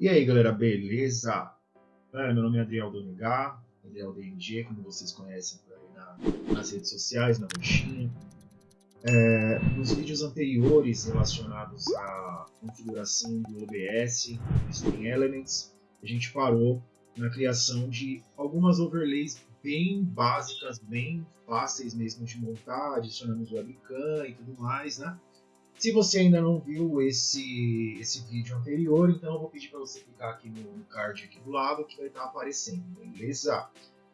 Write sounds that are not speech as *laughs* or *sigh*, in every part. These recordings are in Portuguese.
E aí, galera, beleza? É, meu nome é Adriel Donegá, Adriel DNG, como vocês conhecem na, nas redes sociais, na roxinha. É, nos vídeos anteriores relacionados à configuração do OBS, do Stream Elements, a gente parou na criação de algumas overlays bem básicas, bem fáceis mesmo de montar, adicionamos webcam e tudo mais, né? Se você ainda não viu esse, esse vídeo anterior, então eu vou pedir para você clicar aqui no, card aqui do lado que vai estar aparecendo, beleza?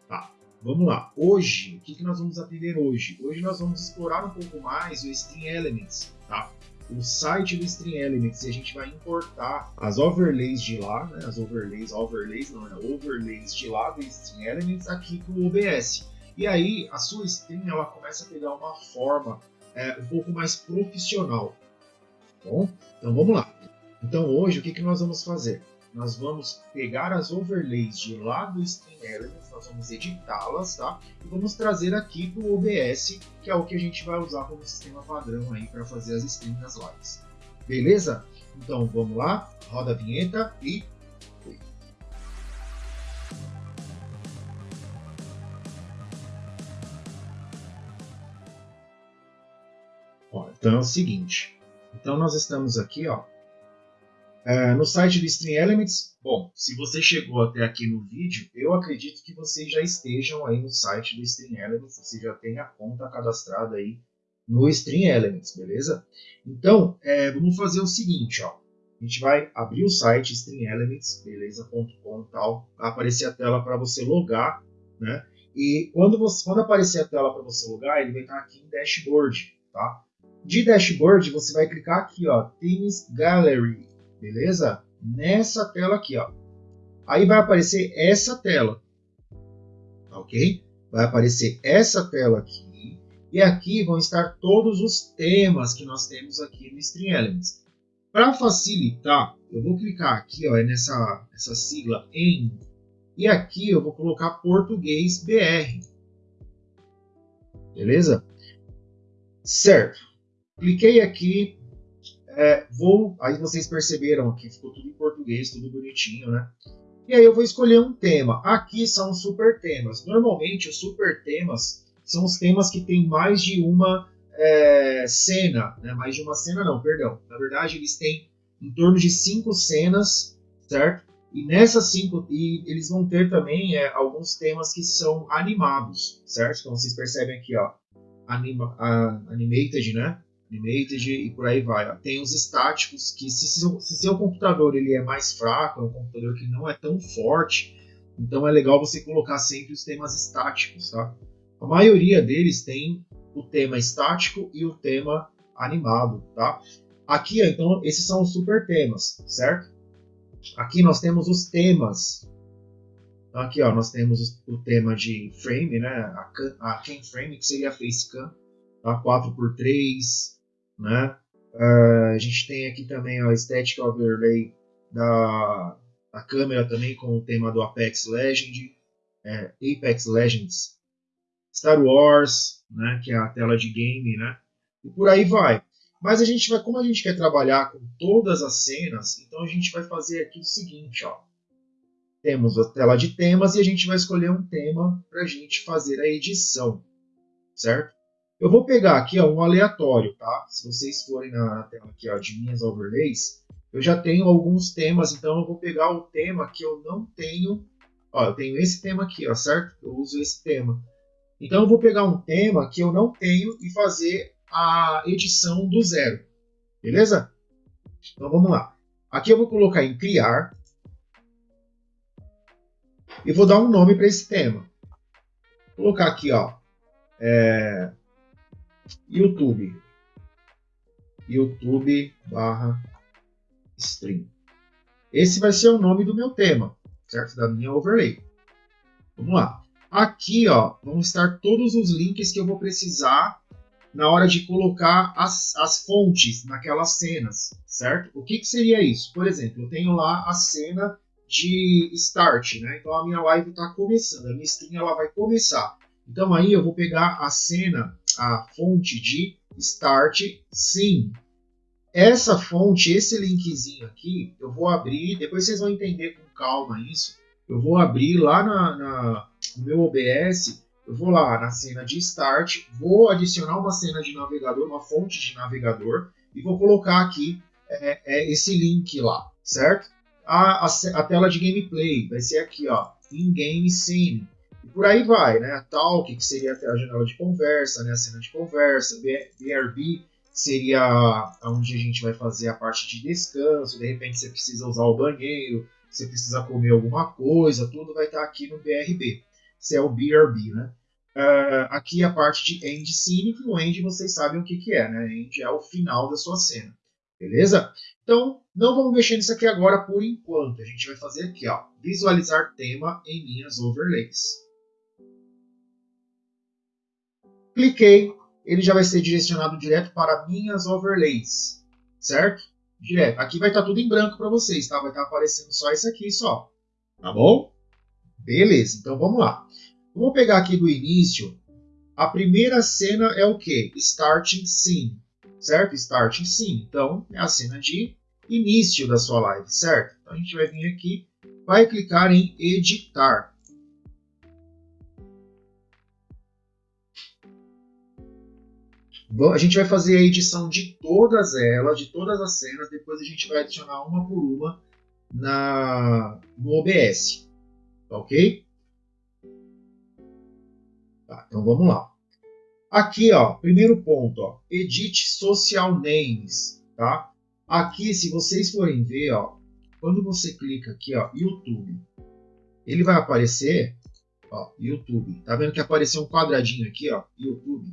Tá, vamos lá. Hoje, o que, que nós vamos aprender hoje? Hoje nós vamos explorar um pouco mais o Stream Elements, tá? O site do Stream Elements e a gente vai importar as overlays de lá, né? As overlays, overlays não, né? Overlays de lá do Stream Elements aqui para o OBS. E aí a sua stream ela começa a pegar uma forma é, um pouco mais profissional. Bom, então vamos lá. Então hoje o que, que nós vamos fazer? Nós vamos pegar as overlays de lá do Stream Elements, nós vamos editá-las, tá? E vamos trazer aqui para o OBS, que é o que a gente vai usar como sistema padrão aí para fazer as streams das lives. Beleza? Então vamos lá, roda a vinheta e Então é o seguinte. Então nós estamos aqui, ó, é, no site do Stream Elements. Bom, se você chegou até aqui no vídeo, eu acredito que vocês já estejam aí no site do Stream Elements, você já tem a conta cadastrada aí no Stream Elements, beleza? Então, é, vamos fazer o seguinte, ó. A gente vai abrir o site streamelements, beleza.com tal, vai aparecer a tela para você logar, né? E quando, você, quando aparecer a tela para você logar, ele vai estar aqui em dashboard, tá? De dashboard, você vai clicar aqui, ó, Themes Gallery, beleza? Nessa tela aqui, ó. Aí vai aparecer essa tela, ok? Vai aparecer essa tela aqui, e aqui vão estar todos os temas que nós temos aqui no Stream Elements. Para facilitar, eu vou clicar aqui, ó, nessa essa sigla em, e aqui eu vou colocar português BR, beleza? Certo. Cliquei aqui, é, vou, aí vocês perceberam aqui, ficou tudo em português, tudo bonitinho, né? E aí eu vou escolher um tema. Aqui são super temas. Normalmente os super temas são os temas que tem mais de uma é, cena, né? Mais de uma cena não, perdão. Na verdade eles têm em torno de cinco cenas, certo? E nessas cinco, e eles vão ter também é, alguns temas que são animados, certo? Então vocês percebem aqui, ó, anima, a, animated, né? Animated e por aí vai. Tem os estáticos que se seu, se seu computador ele é mais fraco, é um computador que não é tão forte, então é legal você colocar sempre os temas estáticos, tá? A maioria deles tem o tema estático e o tema animado, tá? Aqui, então, esses são os super temas, certo? Aqui nós temos os temas. Então, aqui, ó, nós temos o tema de frame, né? A, a cam frame, que seria a facecam, tá? 4x3, né? Uh, a gente tem aqui também a Static Overlay da, da câmera também com o tema do Apex Legend, é, Apex Legends, Star Wars, né, que é a tela de game, né? E por aí vai. Mas a gente vai, como a gente quer trabalhar com todas as cenas, então a gente vai fazer aqui o seguinte, ó. Temos a tela de temas e a gente vai escolher um tema para a gente fazer a edição, certo? Eu vou pegar aqui ó, um aleatório, tá? Se vocês forem na, tela aqui ó, de minhas overlays, eu já tenho alguns temas, então eu vou pegar o tema que eu não tenho. Ó, eu tenho esse tema aqui, ó, certo? Eu uso esse tema. Então eu vou pegar um tema que eu não tenho e fazer a edição do zero. Beleza? Então vamos lá. Aqui eu vou colocar em criar. E vou dar um nome para esse tema. Vou colocar aqui, ó. É, YouTube. YouTube barra stream. Esse vai ser o nome do meu tema, certo? Da minha overlay. Vamos lá. Aqui, ó, vão estar todos os links que eu vou precisar na hora de colocar as, as fontes naquelas cenas, certo? O que, que seria isso? Por exemplo, eu tenho lá a cena de start, né? Então a minha live está começando, a minha stream ela vai começar. Então aí eu vou pegar a cena a fonte de start sim. essa fonte, esse linkzinho aqui, eu vou abrir, depois vocês vão entender com calma isso. Eu vou abrir lá na, na, no meu OBS, eu vou lá na cena de Start, vou adicionar uma cena de navegador, uma fonte de navegador, e vou colocar aqui é, é esse link lá, certo? A, a, a, tela de gameplay vai ser aqui, ó, in-game scene. Por aí vai, né? Talk, que seria a janela de conversa, né? A cena de conversa, BRB, seria onde a gente vai fazer a parte de descanso, de repente você precisa usar o banheiro, você precisa comer alguma coisa, tudo vai estar aqui no BRB. Isso é o BRB, né? Uh, aqui a parte de end scene, que o end vocês sabem o que, que é, né? End é o final da sua cena. Beleza? Então, não vamos mexer nisso aqui agora por enquanto. A gente vai fazer aqui, ó, visualizar tema em minhas overlays. Cliquei, ele já vai ser direcionado direto para minhas overlays, certo? Direto. Aqui vai estar tudo em branco para vocês, tá? Vai estar aparecendo só isso aqui, só. Tá bom? Beleza, então vamos lá. Vamos pegar aqui do início. A primeira cena é o que? Starting Scene certo? Start Scene. Então, é a cena de início da sua live, certo? Então, a gente vai vir aqui, vai clicar em editar. A gente vai fazer a edição de todas elas, de todas as cenas, depois a gente vai adicionar uma por uma na, no OBS, tá ok? Tá, então vamos lá. Aqui, ó, primeiro ponto, ó, edit social names, tá? Aqui, se vocês forem ver, ó, quando você clica aqui, ó, YouTube, ele vai aparecer, ó, YouTube. Tá vendo que apareceu um quadradinho aqui, ó, YouTube.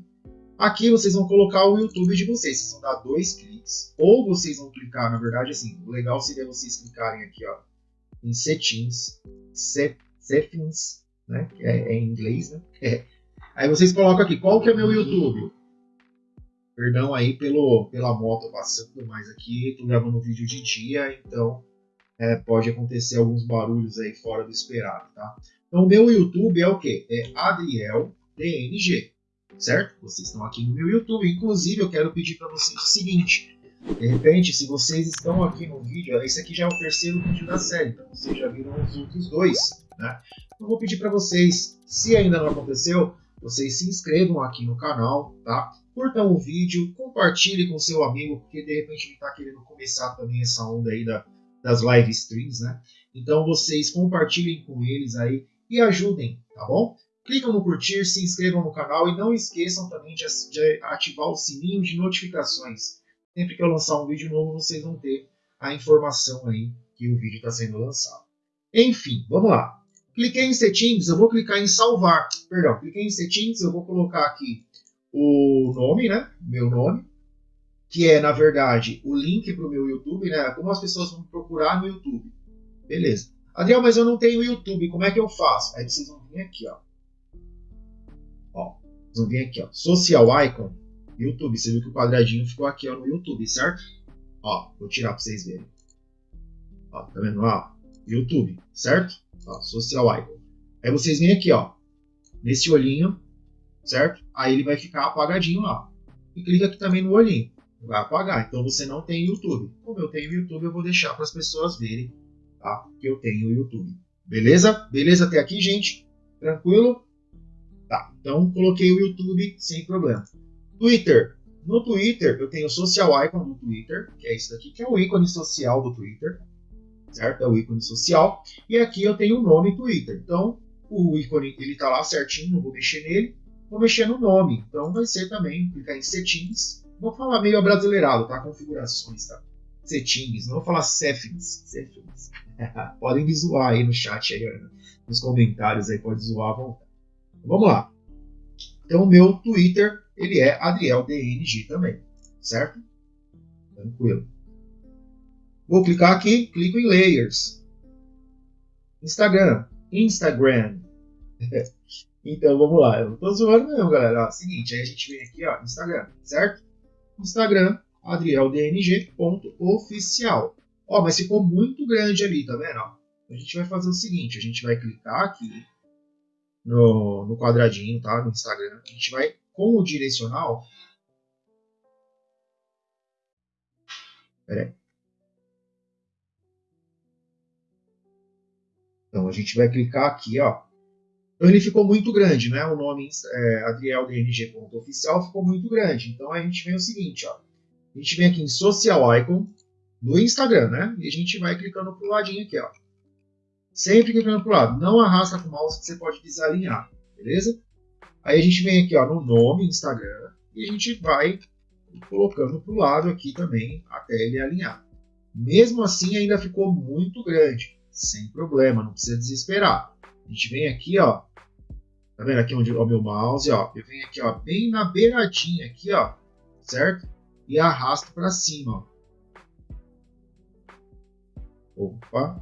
Aqui vocês vão colocar o YouTube de vocês. Vocês vão dar dois cliques. Ou vocês vão clicar, na verdade, assim, o legal seria vocês clicarem aqui, ó, em Settings, Settings, né, é, é em inglês, né? *laughs* É. Aí vocês colocam aqui, qual que é meu YouTube? Perdão aí pelo, pela moto passando, mas aqui estou gravando um vídeo de dia, então é, pode acontecer alguns barulhos aí fora do esperado, tá? Então, o meu YouTube é o que? É Adriel DNG, certo? Vocês estão aqui no meu YouTube. Inclusive, eu quero pedir para vocês o seguinte: de repente, se vocês estão aqui no vídeo, esse aqui já é o terceiro vídeo da série, então vocês já viram os outros dois, né? Eu vou pedir para vocês, se ainda não aconteceu, vocês se inscrevam aqui no canal, tá? Curtam o vídeo, compartilhe com seu amigo, porque de repente ele está querendo começar também essa onda aí da, das live streams, né? Então vocês compartilhem com eles aí e ajudem, tá bom? Clicam no curtir, se inscrevam no canal e não esqueçam também de, ativar o sininho de notificações. Sempre que eu lançar um vídeo novo, vocês vão ter a informação aí que o vídeo está sendo lançado. Enfim, vamos lá. Cliquei em settings, eu vou clicar em salvar. Perdão, cliquei em settings, eu vou colocar aqui o nome, né? Meu nome, que é, na verdade, o link para o meu YouTube, né? Como as pessoas vão procurar no YouTube. Beleza. Adriel, mas eu não tenho YouTube, como é que eu faço? Aí vocês vão vir aqui, ó. Vão vir aqui, ó. Social Icon, YouTube. Você viu que o quadradinho ficou aqui, ó, no YouTube, certo? Ó, vou tirar para vocês verem. Ó, tá vendo? Ó, YouTube, certo? Ó, social icon. Aí vocês vêm aqui, ó, nesse olhinho, certo? Aí ele vai ficar apagadinho lá. E clica aqui também no olhinho. Vai apagar. Então você não tem YouTube. Como eu tenho YouTube, eu vou deixar para as pessoas verem, tá? Que eu tenho YouTube. Beleza? Beleza até aqui, gente? Tranquilo? Tá. Então coloquei o YouTube sem problema. Twitter. No Twitter, eu tenho o social icon do Twitter, que é isso daqui, que é o ícone social do Twitter certo? É o ícone social. E aqui eu tenho o nome Twitter. Então, o ícone ele está lá certinho, não vou mexer nele. Vou mexer no nome. Então, vai ser também, clicar em settings. Vou falar meio abrasileirado, tá? Configurações, tá? Settings, não vou falar settings. settings. *laughs* Podem me zoar aí no chat, aí, nos comentários aí, pode zoar à vontade. Vamos lá. Então, o meu Twitter, ele é AdrielDNG também, certo? Tranquilo. Vou clicar aqui, clico em Layers. Instagram. Instagram. *laughs* então vamos lá. Eu não tô zoando mesmo, galera. Ó, seguinte, aí a gente vem aqui, ó, Instagram, certo? Instagram, adrieldng.oficial. Ó, mas ficou muito grande ali, tá vendo? Ó, a gente vai fazer o seguinte, a gente vai clicar aqui no, no quadradinho, tá? No Instagram. A gente vai, com o direcional, Pera aí. Então a gente vai clicar aqui, ó. Então ele ficou muito grande, né? O nome é, adrieldng.oficial ficou muito grande. Então a gente vem o seguinte, ó. A gente vem aqui em Social Icon do Instagram, né? E a gente vai clicando pro ladinho aqui, ó. Sempre clicando pro lado. Não arrasta com o mouse que você pode desalinhar, beleza? Aí a gente vem aqui, ó, no nome Instagram e a gente vai colocando pro lado aqui também até ele alinhar. Mesmo assim ainda ficou muito grande sem problema, não precisa desesperar. A gente vem aqui, ó, tá vendo aqui onde o meu mouse, ó, eu venho aqui, ó, bem na beiradinha aqui, ó, certo? E arrasto para cima, ó. Opa,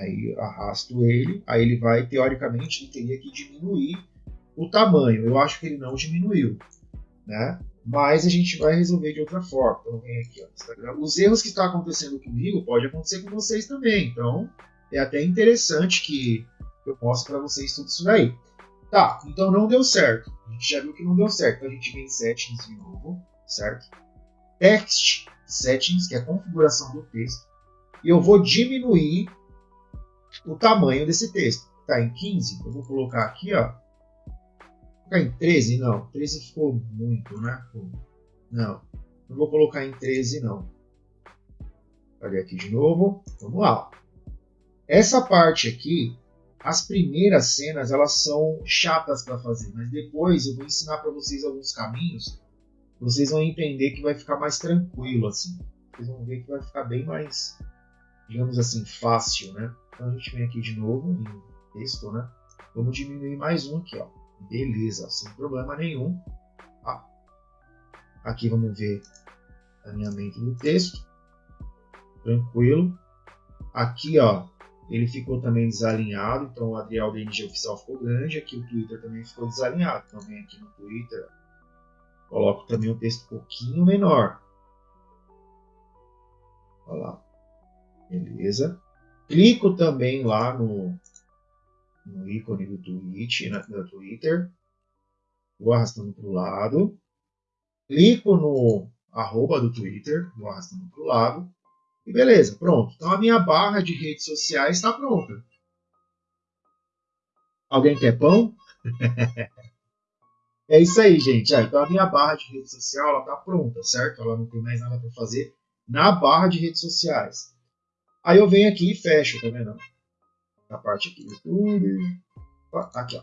aí arrasto ele, aí ele vai, teoricamente, ele teria que diminuir o tamanho. Eu acho que ele não diminuiu, né? mas a gente vai resolver de outra forma. Então, vem aqui, ó, Instagram. Os erros que estão acontecendo comigo pode acontecer com vocês também. Então, é até interessante que eu mostre para vocês tudo isso daí. Tá, então não deu certo. A gente já viu que não deu certo. Então, a gente vem em Settings de novo, certo? Text Settings, que é a configuração do texto. E eu vou diminuir o tamanho desse texto. Tá em 15, eu vou colocar aqui, ó, colocar em 13? Não, 13 ficou muito, né? Não, não vou colocar em 13 não. Olha aqui de novo, vamos lá. Essa parte aqui, as primeiras cenas, elas são chatas para fazer, mas depois eu vou ensinar para vocês alguns caminhos, vocês vão entender que vai ficar mais tranquilo assim. Vocês vão ver que vai ficar bem mais, digamos assim, fácil, né? Então a gente vem aqui de novo em texto, né? Vamos diminuir mais um aqui, ó. Beleza, sem problema nenhum. Aqui vamos ver alinhamento do texto. Tranquilo. Aqui, ó, ele ficou também desalinhado, então o Adriel DNG oficial ficou grande. Aqui o Twitter também ficou desalinhado. Então vem aqui no Twitter, coloco também o texto um pouquinho menor. Olha lá. Beleza. Clico também lá no, no ícone do Twitch, na, Twitter. Vou arrastando para o lado. Clico no arroba do Twitter, vou arrastando para o lado. E beleza, pronto. Então a minha barra de redes sociais está pronta. Alguém quer pão? *laughs* é isso aí, gente. Ah, então a minha barra de rede social está pronta, certo? Ela não tem mais nada para fazer na barra de redes sociais. Aí eu venho aqui e fecho, tá vendo? na parte aqui do YouTube. Aqui, ó.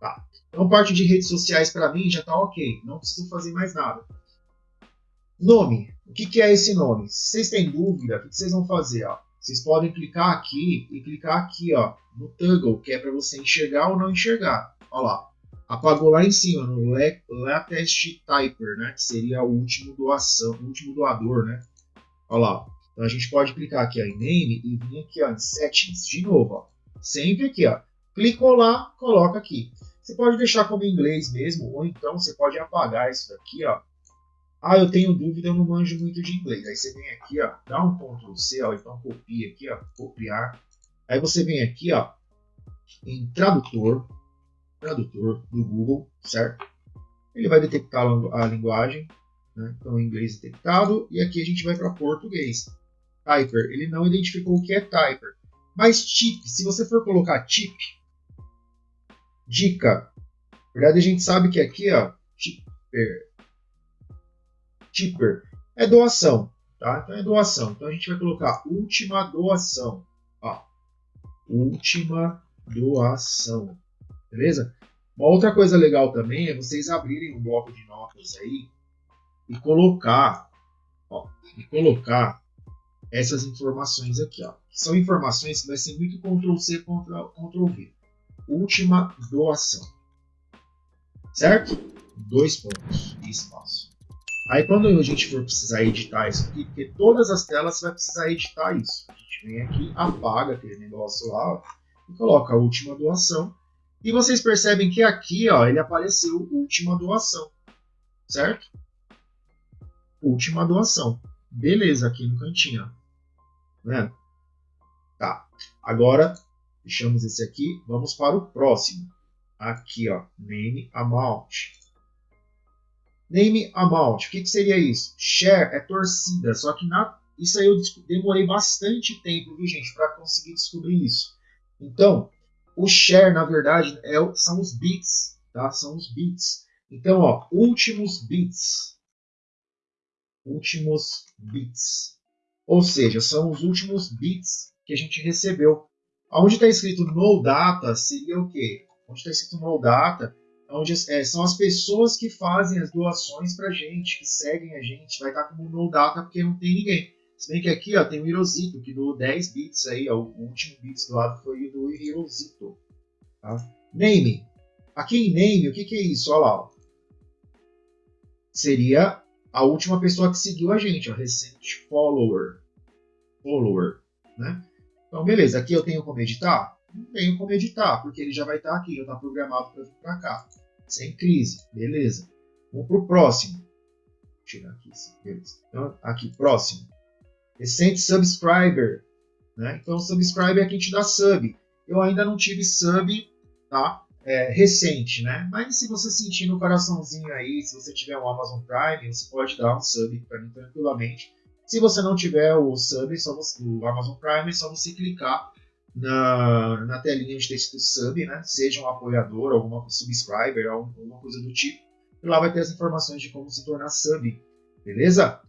Tá. Então, parte de redes sociais para mim já está ok. Não preciso fazer mais nada. Nome. O que, que é esse nome? Se vocês têm dúvida, o que vocês vão fazer? Ó? Vocês podem clicar aqui e clicar aqui ó, no toggle, que é para você enxergar ou não enxergar. Olha lá. Apagou lá em cima, no Latest Typer, né? Que seria o último doação, o último doador, né? Olha lá. Então a gente pode clicar aqui ó, em Name e vir aqui ó, em Settings de novo. Ó. Sempre aqui. Ó. Clicou lá, coloca aqui. Você pode deixar como inglês mesmo, ou então você pode apagar isso daqui. Ó. Ah, eu tenho dúvida, eu não manjo muito de inglês. Aí você vem aqui, ó, dá um Ctrl C, ó, então copia aqui, ó, copiar. Aí você vem aqui, ó, em tradutor, tradutor do Google, certo? Ele vai detectar a linguagem, né? então inglês detectado, e aqui a gente vai para português. Typer, ele não identificou o que é Typer. Mas tip, se você for colocar tip, dica, na verdade a gente sabe que aqui, ó, tipper, tipper é doação, tá? Então é doação. Então a gente vai colocar última doação, ó, última doação, beleza? Uma outra coisa legal também é vocês abrirem um bloco de notas aí e colocar, ó, e colocar essas informações aqui. Ó. São informações que vai ser muito Ctrl-C, Ctrl-V. Última doação. Certo? Dois pontos e espaço. Aí quando a gente for precisar editar isso aqui, porque todas as telas vai precisar editar isso. A gente vem aqui, apaga aquele negócio lá ó, e coloca a última doação. E vocês percebem que aqui ó, ele apareceu última doação. Certo? Última doação. Beleza, aqui no cantinho. Ó. Né? Tá. Agora, deixamos esse aqui. Vamos para o próximo. Aqui, ó. Name Amount. Name amount, o que, que seria isso? Share é torcida, só que na, isso aí eu demorei bastante tempo, viu gente, para conseguir descobrir isso. Então, o share, na verdade, é, são os bits, tá? São os bits. Então, ó, últimos bits. Últimos bits. Ou seja, são os últimos bits que a gente recebeu. Onde está escrito no data seria o quê? Onde está escrito no data, onde é, são as pessoas que fazem as doações para a gente, que seguem a gente. Vai estar tá como no data porque não tem ninguém. Se bem que aqui ó, tem o Hirosito, que doou 10 bits aí, ó, o último bits doado foi o do Hirosito. Tá? Name. Aqui em name, o que, que é isso? Olha lá. Ó. Seria a última pessoa que seguiu a gente, ó, recente follower. Follower, né? Então, beleza. Aqui eu tenho como editar? Não tenho como editar, porque ele já vai estar aqui, já está programado para vir para cá. Sem crise, beleza. Vamos para o próximo. Vou tirar aqui, beleza. Então, aqui, próximo recente subscriber. Né? Então, subscriber é quem te dá sub. Eu ainda não tive sub tá? É, recente, né? Mas se você sentir no coraçãozinho aí, se você tiver um Amazon Prime, você pode dar um sub para mim tranquilamente. Se você não tiver o sub, só você, o Amazon Prime, é só você clicar na, na telinha de texto sub, né? Seja um apoiador, alguma subscriber, alguma coisa do tipo. E lá vai ter as informações de como se tornar sub, beleza?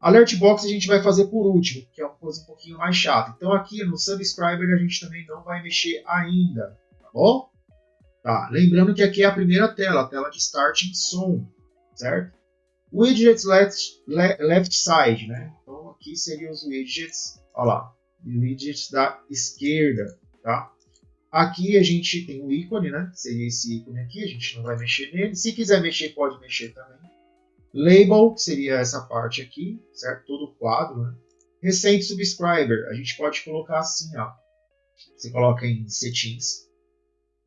Alert Box a gente vai fazer por último, que é uma coisa um pouquinho mais chata. Então aqui no Subscriber a gente também não vai mexer ainda, tá bom? Tá, lembrando que aqui é a primeira tela, a tela de Starting Som, certo? Widgets left, left side, né? Então aqui seriam os widgets, olha lá, widgets da esquerda, tá? Aqui a gente tem o ícone, né? Seria esse ícone aqui, a gente não vai mexer nele. Se quiser mexer, pode mexer também. Label, que seria essa parte aqui, certo? Todo o quadro, né? Subscriber, a gente pode colocar assim, ó. Você coloca em settings.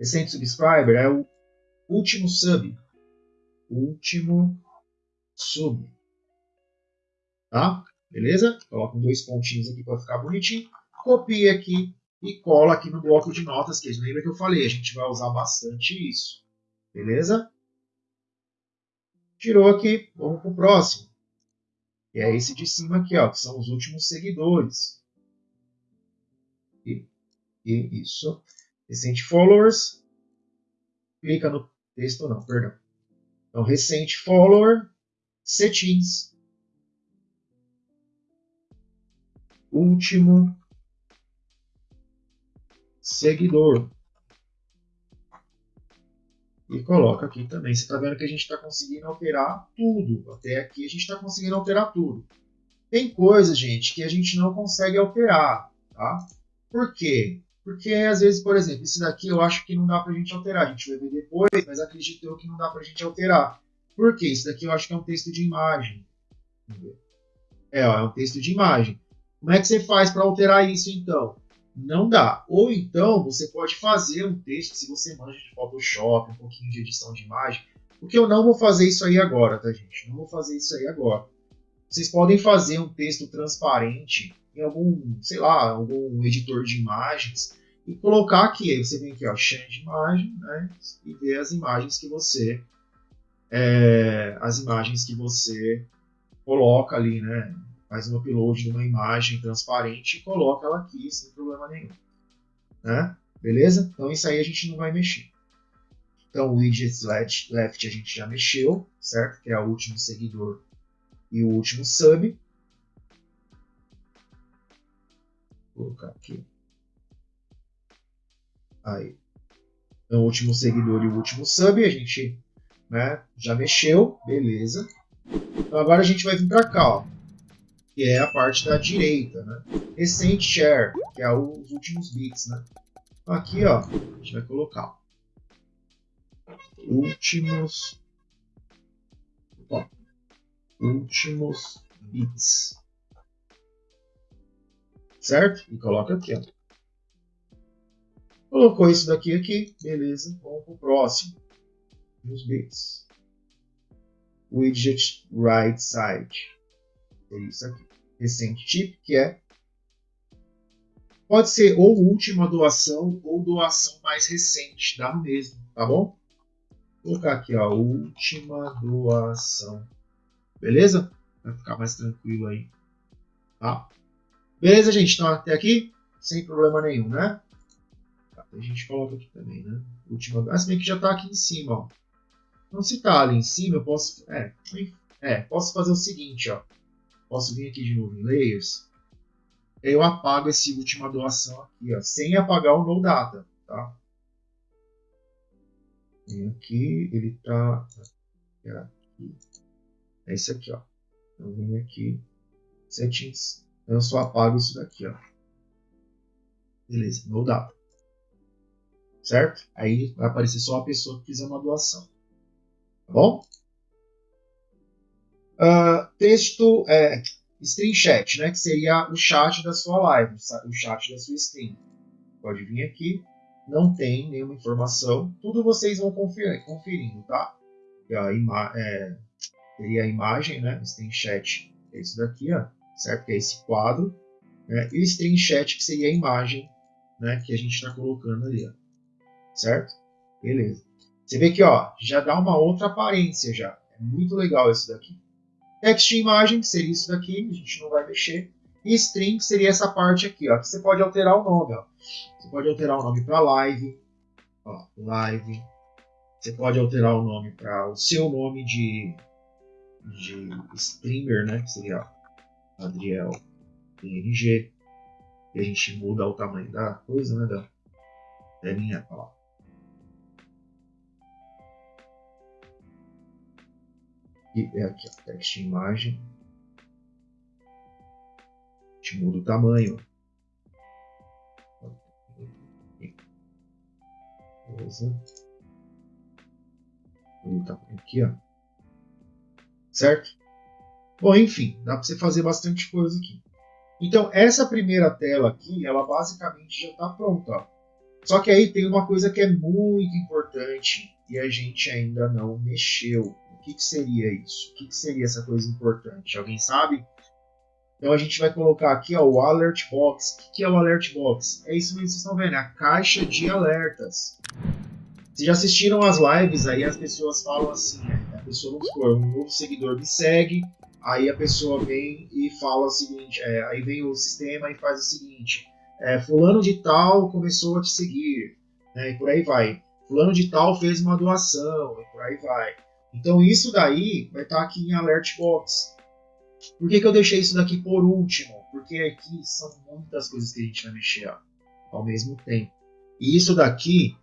Recente subscriber é o último sub. Último sub. Tá? Beleza? Coloca dois pontinhos aqui para ficar bonitinho. Copia aqui e cola aqui no bloco de notas, que lembra que eu falei, a gente vai usar bastante isso. Beleza? Tirou aqui, vamos para o próximo. E é esse de cima aqui, ó, que são os últimos seguidores. E, e isso. Recente followers. Clica no texto, não, perdão. Então, recente follower, settings. Último seguidor e coloca aqui também. Você está vendo que a gente está conseguindo alterar tudo. Até aqui a gente está conseguindo alterar tudo. Tem coisas, gente, que a gente não consegue alterar. Tá? Por quê? Porque às vezes, por exemplo, esse daqui eu acho que não dá para a gente alterar. A gente vai ver depois, mas acredito eu que não dá para a gente alterar. Por quê? Esse daqui eu acho que é um texto de imagem. É, ó, é um texto de imagem. Como é que você faz para alterar isso então? não dá. Ou então você pode fazer um texto, se você manja de Photoshop, um pouquinho de edição de imagem, porque eu não vou fazer isso aí agora, tá gente? Não vou fazer isso aí agora. Vocês podem fazer um texto transparente em algum, sei lá, algum editor de imagens e colocar aqui. Aí você vem aqui, ó, change imagem, né? E ver as imagens que você, é, as imagens que você coloca ali, né? faz um upload de uma imagem transparente e coloca ela aqui sem problema nenhum. Né? Beleza? Então isso aí a gente não vai mexer. Então o widget left, left a gente já mexeu, certo? Que é o último seguidor e o último sub. Vou colocar aqui. Aí. Então, o último seguidor e o último sub a gente né, já mexeu, beleza. Então agora a gente vai vir para cá, ó que é a parte da direita, né? Recent share, que é os últimos bits, né? Então aqui, ó, a gente vai colocar últimos ó, últimos bits. Certo? E coloca aqui, ó. Colocou isso daqui aqui, beleza. Vamos para o próximo. Os bits. Widget right side é isso aqui. Recente tip, que é pode ser ou última doação ou doação mais recente, dá mesmo, tá bom? Vou colocar aqui, ó, última doação. Beleza? Vai ficar mais tranquilo aí. Tá? Beleza, gente? Então, até aqui, sem problema nenhum, né? Tá, a gente coloca aqui também, né? Última... Ah, se bem que já está aqui em cima, ó. Então, se tá ali em cima, eu posso... É, é, posso fazer o seguinte, ó. Posso vir aqui de novo em Layers. Eu apago esse última doação aqui, ó. Sem apagar o No Data, tá? Vem aqui, ele tá... Aqui. É esse aqui, ó. Eu venho aqui, settings. Eu só apago isso daqui, ó. Beleza, no data. Certo? Aí vai aparecer só a pessoa que fizer uma doação. Tá bom? Uh, texto é, stream chat, né? Que seria o chat da sua live, o chat da sua stream. Pode vir aqui. Não tem nenhuma informação. Tudo vocês vão conferir, conferindo, tá? É, teria a imagem, né? Stream chat é isso daqui, ó, certo? Que é esse quadro. Né? E o stream chat que seria a imagem, né? Que a gente está colocando ali, ó, certo? Beleza. Você vê que, ó, já dá uma outra aparência já. É muito legal isso daqui. Text imagem, que seria isso daqui, a gente não vai mexer. E string, que seria essa parte aqui, ó, que você pode alterar o nome, ó. Você pode alterar o nome para live, ó, live. Você pode alterar o nome para o seu nome de de streamer, né? Que seria Adriel PNG. E a gente muda o tamanho da coisa, né? Da telinha, ó. E é aqui, ó, text imagem. A gente muda o tamanho. Beleza. Muda o tamanho aqui, ó certo? Bom, enfim, dá para você fazer bastante coisa aqui. Então, essa primeira tela aqui, ela basicamente já está pronta. Só que aí tem uma coisa que é muito importante e a gente ainda não mexeu. O que, que seria isso? O que, que seria essa coisa importante? Alguém sabe? Então a gente vai colocar aqui ó, o Alert Box. O que, que é o Alert Box? É isso mesmo que vocês estão vendo, é a caixa de alertas. Vocês já assistiram as lives aí, as pessoas falam assim, né? A pessoa, vamos supor, um novo seguidor me segue, aí a pessoa vem e fala o seguinte, é, aí vem o sistema e faz o seguinte, é, fulano de tal começou a te seguir, né, e por aí vai. Fulano de tal fez uma doação, e por aí vai. Então isso daí vai estar tá aqui em Alert Box. Por que, que eu deixei isso daqui por último? Porque aqui são muitas coisas que a gente vai mexer ó, ao mesmo tempo. E isso daqui,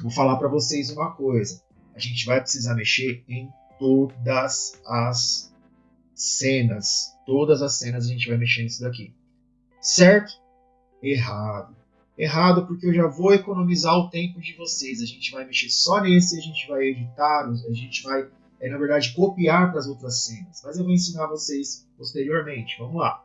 vou falar para vocês uma coisa. A gente vai precisar mexer em todas as cenas. Todas as cenas a gente vai mexer nisso daqui. Certo? Errado. Errado porque eu já vou economizar o tempo de vocês. A gente vai mexer só nesse, a gente vai editar, a gente vai, é, na verdade, copiar para as outras cenas. Mas eu vou ensinar vocês posteriormente. Vamos lá.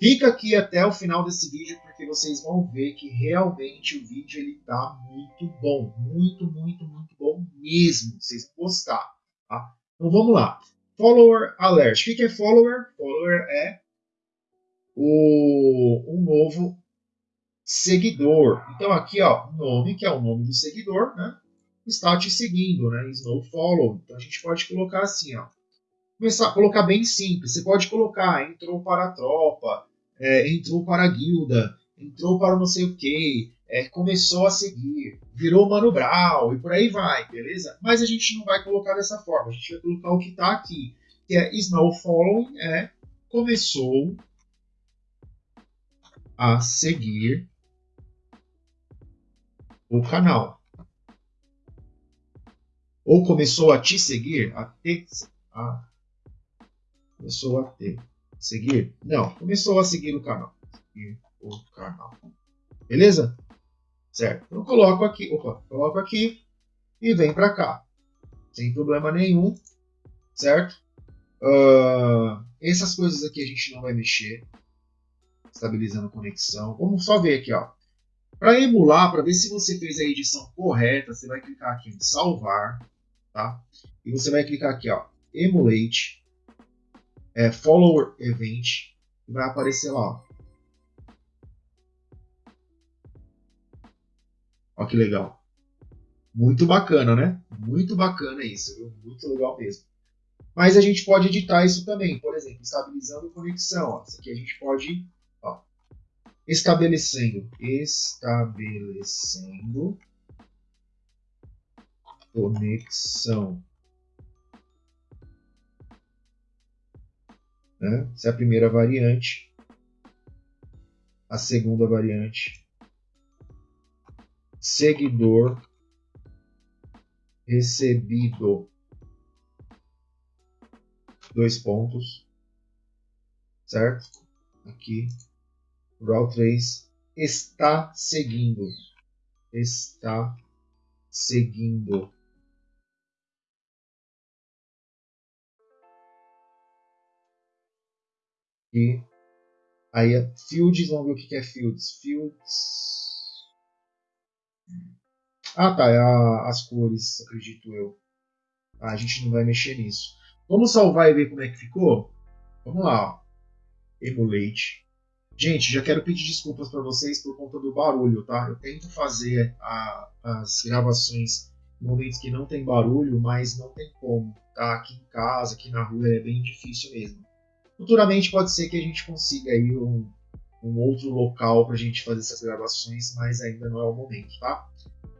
Fica aqui até o final desse vídeo porque vocês vão ver que realmente o vídeo ele tá muito bom, muito, muito, muito bom mesmo. Vocês vão gostar. Tá? Então vamos lá. Follower Alert. O que é follower? Follower é o, um novo seguidor. Então aqui, ó, nome, que é o nome do seguidor, né? Está te seguindo, né? Snow follow. Então a gente pode colocar assim, ó. Começar a colocar bem simples. Você pode colocar entrou para a tropa, é, entrou para a guilda, entrou para não sei o que, é, começou a seguir, virou Mano Brown e por aí vai, beleza? Mas a gente não vai colocar dessa forma, a gente vai colocar o que está aqui, que é Snow Following, é começou a seguir o canal. Ou começou a te seguir, a te, a, começou a te seguir? Não, começou a seguir o canal. Seguir o canal. Beleza? certo? Eu coloco aqui, opa, coloco aqui e vem para cá, sem problema nenhum, certo? Uh, essas coisas aqui a gente não vai mexer, estabilizando conexão. Vamos só ver aqui, ó. Para emular, para ver se você fez a edição correta, você vai clicar aqui em salvar, tá? E você vai clicar aqui, ó, emulate, é, follower event, e vai aparecer lá, ó, Olha que legal. Muito bacana, né? Muito bacana isso, viu? muito legal mesmo. Mas a gente pode editar isso também, por exemplo, estabilizando conexão. Ó. Isso aqui a gente pode ó, estabelecendo, estabelecendo conexão. Né? Essa é a primeira variante. A segunda variante. Seguidor recebido. Dois pontos. Certo? Aqui. Raw 3 está seguindo. Está seguindo. E aí, fields, vamos ver o que é fields. Fields. Ah, tá, é a, as cores, acredito eu. Ah, a gente não vai mexer nisso. Vamos salvar e ver como é que ficou? Vamos lá, ó. Emulate. Gente, já quero pedir desculpas para vocês por conta do barulho, tá? Eu tento fazer a, as gravações em momentos que não tem barulho, mas não tem como, tá? Aqui em casa, aqui na rua é bem difícil mesmo. Futuramente pode ser que a gente consiga aí um, um outro local para a gente fazer essas gravações, mas ainda não é o momento, tá?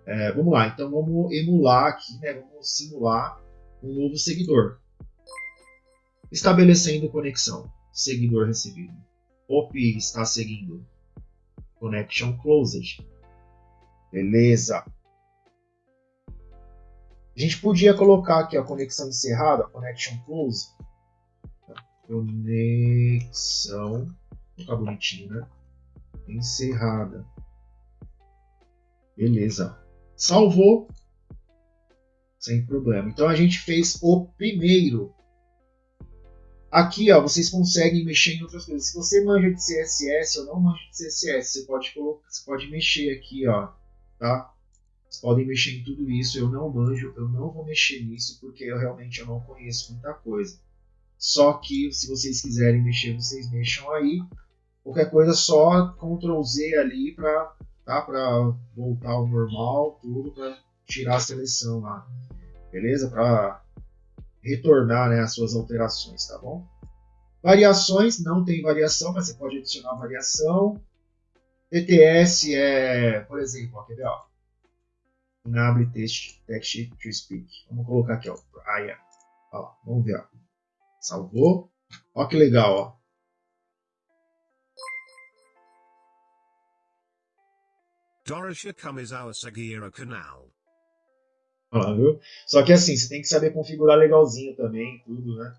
É, vamos lá, então vamos emular aqui, né? Vamos simular um novo seguidor. Estabelecendo conexão. Seguidor recebido. OP está seguindo. Connection closed. Beleza. A gente podia colocar aqui a conexão encerrada, connection close, Conexão. Tá bonitinho, né? Encerrada. Beleza. Salvou. Sem problema. Então a gente fez o primeiro. Aqui, ó, vocês conseguem mexer em outras coisas. Se você manja de CSS ou não manja de CSS, você pode, colocar, você pode mexer aqui, ó, tá? Vocês podem mexer em tudo isso. Eu não manjo, eu não vou mexer nisso porque eu realmente eu não conheço muita coisa. Só que se vocês quiserem mexer, vocês mexam aí. Qualquer coisa só Ctrl Z ali para tá, voltar ao normal, tudo para tirar a seleção lá. Beleza? Para retornar né, as suas alterações, tá bom? Variações, não tem variação, mas você pode adicionar variação. TTS é, por exemplo, ó, quer ver, ó? Enable text, text to speak. Vamos colocar aqui, ó, Brian. Ó, vamos ver, ó. Salvou. Olha que legal, ó. Doroshia Kamizawa Sagira Canal. Ah, viu? Só que assim, você tem que saber configurar legalzinho também, tudo, né?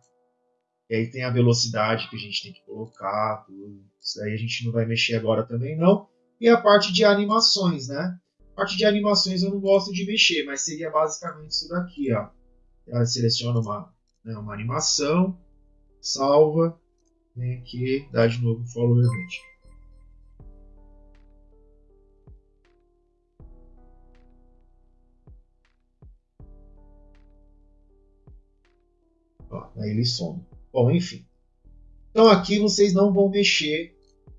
E aí tem a velocidade que a gente tem que colocar, tudo. Isso aí a gente não vai mexer agora também, não. E a parte de animações, né? A parte de animações eu não gosto de mexer, mas seria basicamente isso daqui, ó. Ela seleciona uma né, uma animação, salva, vem aqui, dá de novo follow event. Ó, aí ele some. Bom, enfim. Então aqui vocês não vão mexer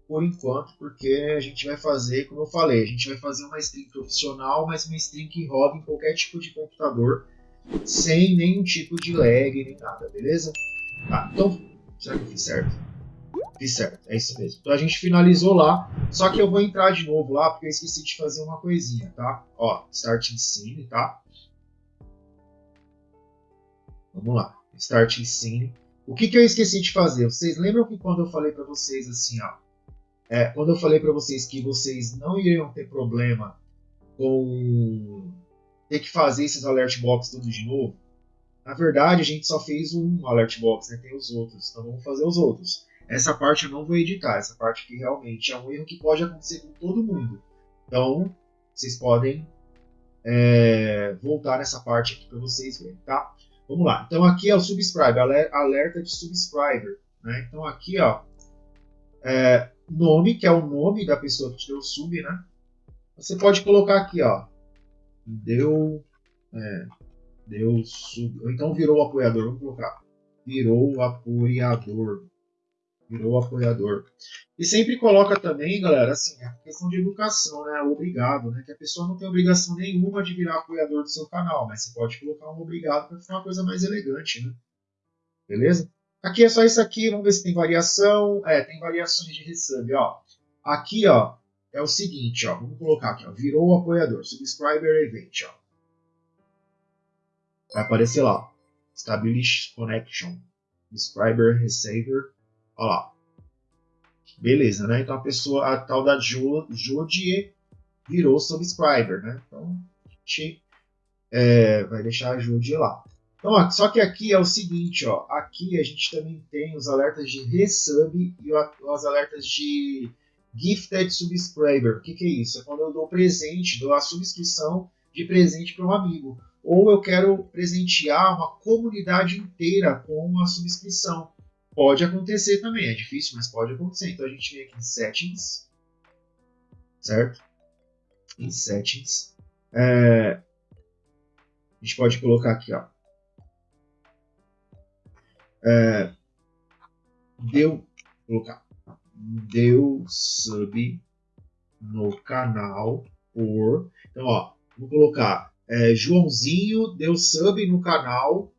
por enquanto, porque a gente vai fazer, como eu falei, a gente vai fazer uma string profissional, mas uma string que roda em qualquer tipo de computador sem nenhum tipo de lag nem nada, beleza? Tá, então, será que eu fiz certo? Fiz certo, é isso mesmo. Então a gente finalizou lá, só que eu vou entrar de novo lá porque eu esqueci de fazer uma coisinha, tá? Ó, Start Scene, tá? Vamos lá, Start Scene. O que, que eu esqueci de fazer? Vocês lembram que quando eu falei para vocês assim, ó, é, quando eu falei para vocês que vocês não iriam ter problema com ter que fazer esses alert box tudo de novo. Na verdade, a gente só fez um alert box, né? tem os outros, então vamos fazer os outros. Essa parte eu não vou editar, essa parte aqui realmente é um erro que pode acontecer com todo mundo. Então, vocês podem é, voltar nessa parte aqui para vocês verem, tá? Vamos lá. Então aqui é o subscriber, alerta de subscriber. Né? Então aqui, ó, é, nome, que é o nome da pessoa que te deu o sub, né? Você pode colocar aqui, ó, deu, é, deu sub, ou então virou apoiador, vamos colocar, virou apoiador. Virou apoiador. E sempre coloca também, galera, assim, a questão de educação, né? Obrigado, né? Que a pessoa não tem obrigação nenhuma de virar apoiador do seu canal, mas você pode colocar um obrigado para ficar uma coisa mais elegante, né? Beleza? Aqui é só isso aqui, vamos ver se tem variação. É, tem variações de resub, ó. Aqui, ó, é o seguinte, ó. Vamos colocar aqui, ó. Virou apoiador, subscriber event, ó. Vai aparecer lá, Establish Connection, Subscriber Receiver, ó lá. Beleza, né? Então a pessoa, a tal da Jodie virou subscriber, né? Então a gente é, vai deixar a Jodie lá. Então, ó, só que aqui é o seguinte, ó. Aqui a gente também tem os alertas de resub e os alertas de gifted subscriber. O que, que é isso? É quando eu dou presente, dou a subscrição de presente para um amigo. Ou eu quero presentear uma comunidade inteira com uma subscrição. Pode acontecer também, é difícil, mas pode acontecer. Então a gente vem aqui em Settings, certo? Em Settings. É, a gente pode colocar aqui, ó. É, deu, colocar, deu sub no canal por, então ó, vou colocar é, Joãozinho deu sub no canal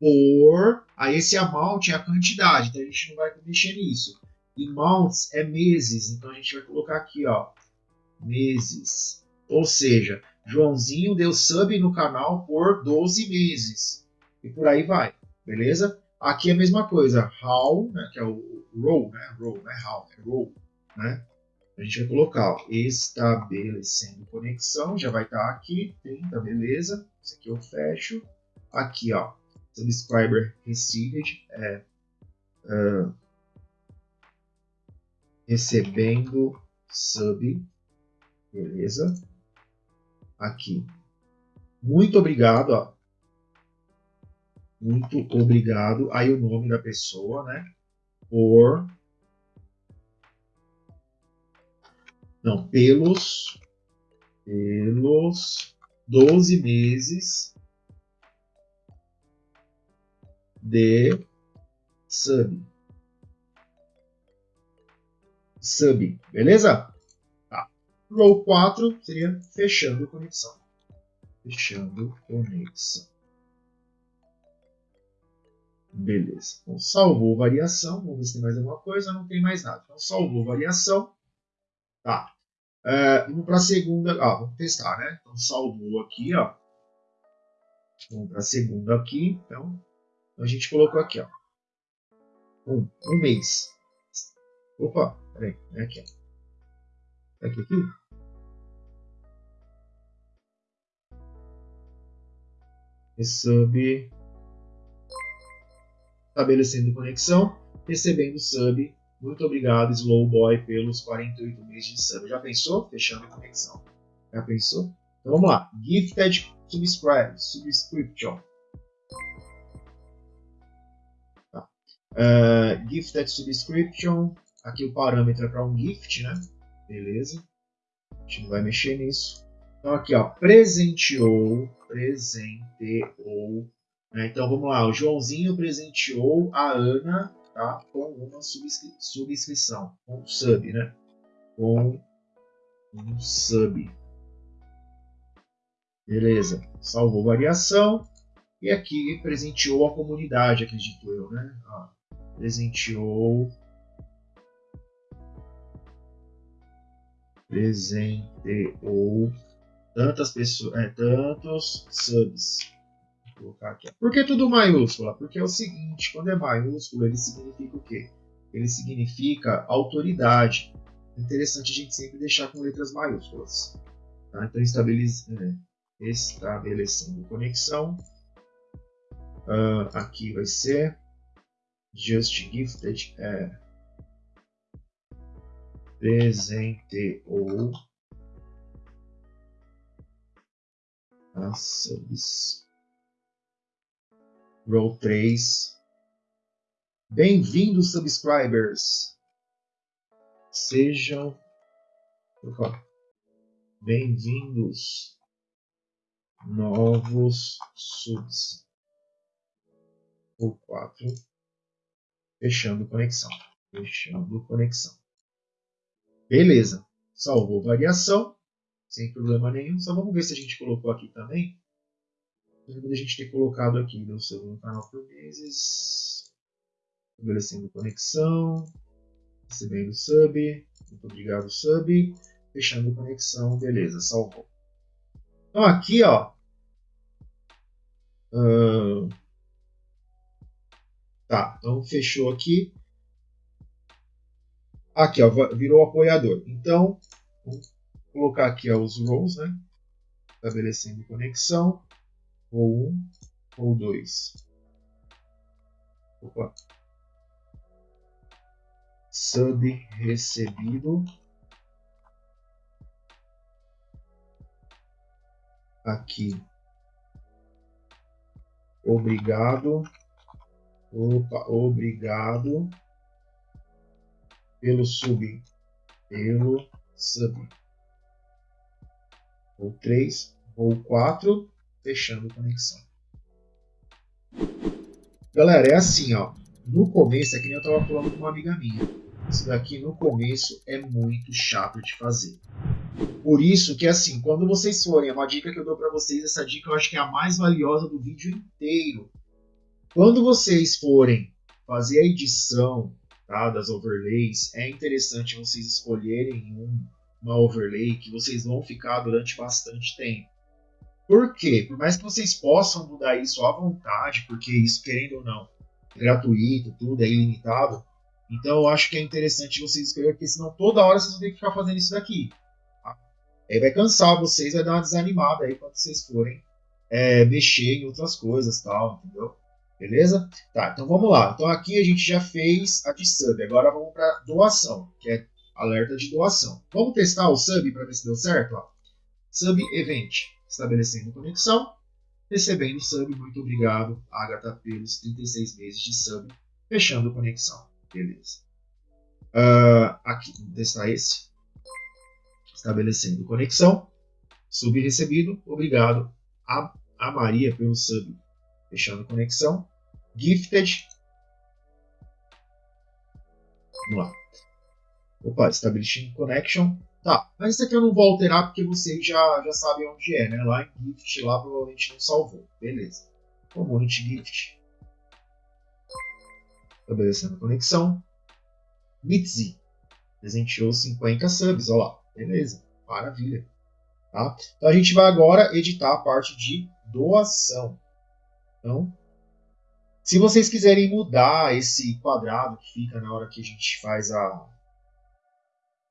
por. Aí esse amount é a quantidade, então a gente não vai mexer nisso. E months é meses, então a gente vai colocar aqui, ó, meses. Ou seja, Joãozinho deu sub no canal por 12 meses. E por aí vai, beleza? Aqui é a mesma coisa, how, né, que é o row, né, row, não é how, é row, né? A gente vai colocar ó, estabelecendo conexão, já vai estar aqui, 30, beleza. Isso aqui eu fecho. Aqui, ó, subscriber received, é, uh, recebendo sub, beleza? Aqui, muito obrigado, ó. Muito obrigado. Aí o nome da pessoa, né? Por não, pelos pelos 12 meses de sub. Sub, beleza? Tá. Row 4 seria fechando conexão. Fechando conexão. Beleza. Então, salvou variação. Vamos ver se tem mais alguma coisa. Não tem mais nada. Então, salvou variação. Tá. Uh, vamos para a segunda. Ah, vamos testar, né? Então, salvou aqui, ó. Vamos para a segunda aqui. Então, então, a gente colocou aqui, ó. Um, um mês. Opa, peraí, é aqui, ó. Aqui, aqui. Sub. Estabelecendo conexão. Recebendo sub. Muito obrigado, Slowboy, pelos 48 meses de sub. Já pensou? Fechando a conexão. Já pensou? Então vamos lá. Gifted subscribe, subscription. Uh, gifted subscription, aqui o parâmetro é para um gift, né? Beleza. A gente não vai mexer nisso. Então aqui, ó, presenteou, presenteou. Né? Então vamos lá, o Joãozinho presenteou a Ana tá? com uma subscri subscrição, com um sub, né? Com um sub. Beleza, salvou variação. E aqui presenteou a comunidade, acredito eu, né? Ó presenteou presenteou tantas pessoas, é, tantos subs. Vou colocar aqui. Por que tudo maiúsculo? Porque é o seguinte, quando é maiúsculo, ele significa o quê? Ele significa autoridade. Interessante a gente sempre deixar com letras maiúsculas. Tá? Então, estabelece, é, estabelecendo conexão. Uh, aqui vai ser Just Gifted é presenteou a subs. Row 3. Bem-vindos, subscribers. Sejam bem-vindos, novos subs. Row 4 fechando conexão. Fechando conexão. Beleza. Salvou variação. Sem problema nenhum. Só vamos ver se a gente colocou aqui também. Lembra gente ter colocado aqui no seu canal por meses. Estabelecendo conexão. Recebendo sub. Muito obrigado, sub. Fechando conexão. Beleza, salvou. Então aqui, ó. Uh, tá, então fechou aqui. Aqui, ó, virou apoiador. Então, vou colocar aqui ó, os rows, né? Estabelecendo conexão. Row 1, row 2. Opa. Sub recebido. Aqui. Obrigado. Opa, obrigado pelo sub, pelo sub. Ou 3, ou 4, fechando conexão. Galera, é assim, ó. No começo, é que nem eu estava falando com uma amiga minha. Isso daqui no começo é muito chato de fazer. Por isso que assim, quando vocês forem, é uma dica que eu dou para vocês, essa dica eu acho que é a mais valiosa do vídeo inteiro. Quando vocês forem fazer a edição tá, das overlays, é interessante vocês escolherem um, uma overlay que vocês vão ficar durante bastante tempo. Por quê? Por mais que vocês possam mudar isso à vontade, porque isso, querendo ou não, é gratuito, tudo é ilimitado, então eu acho que é interessante vocês escolherem, porque senão toda hora vocês vão ter que ficar fazendo isso daqui. Aí vai cansar vocês, vai dar uma desanimada aí quando vocês forem é, mexer em outras coisas tal, entendeu? Beleza? Tá, então vamos lá. Então aqui a gente já fez a de sub. Agora vamos para doação, que é alerta de doação. Vamos testar o sub para ver se deu certo? Ó. Sub event. Estabelecendo conexão. Recebendo sub. Muito obrigado, Agatha, pelos 36 meses de sub. Fechando conexão. Beleza. Uh, aqui, vamos testar esse. Estabelecendo conexão. Sub recebido. Obrigado a, a Maria pelo sub Fechando conexão. Gifted. Vamos lá. Opa, Establishing Connection. Tá, mas isso aqui eu não vou alterar porque vocês já, já sabem onde é, né? Lá em Gift, lá provavelmente não salvou. Beleza. Community Gift. Estabelecendo conexão. Mitzi. Presenteou 50 subs, olha lá. Beleza. Maravilha. Tá? Então a gente vai agora editar a parte de doação. Então, se vocês quiserem mudar esse quadrado que fica na hora que a gente faz a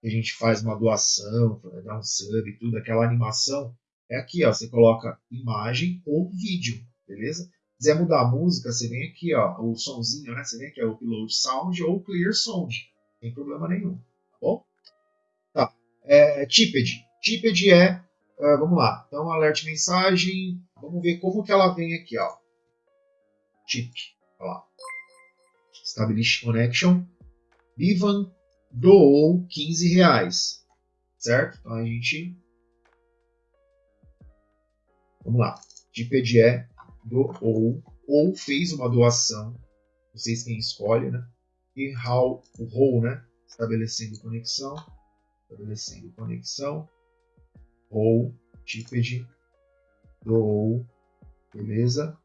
a gente faz uma doação, dar um sub e tudo, aquela animação, é aqui, ó, você coloca imagem ou vídeo, beleza? Se quiser mudar a música, você vem aqui, ó, o somzinho, né? Você vem aqui, o upload sound ou clear sound, tem problema nenhum, tá bom? Tá, é, Tipped. Tipped é, uh, vamos lá, então alert mensagem, vamos ver como que ela vem aqui, ó tip. Olha lá. Establish connection. Ivan doou 15 reais. Certo? Então a gente. Vamos lá. Tip é doou ou fez uma doação. Vocês quem escolhe, né? E how, o how, né? Estabelecendo conexão. Estabelecendo conexão. Ou tipped doou. Beleza?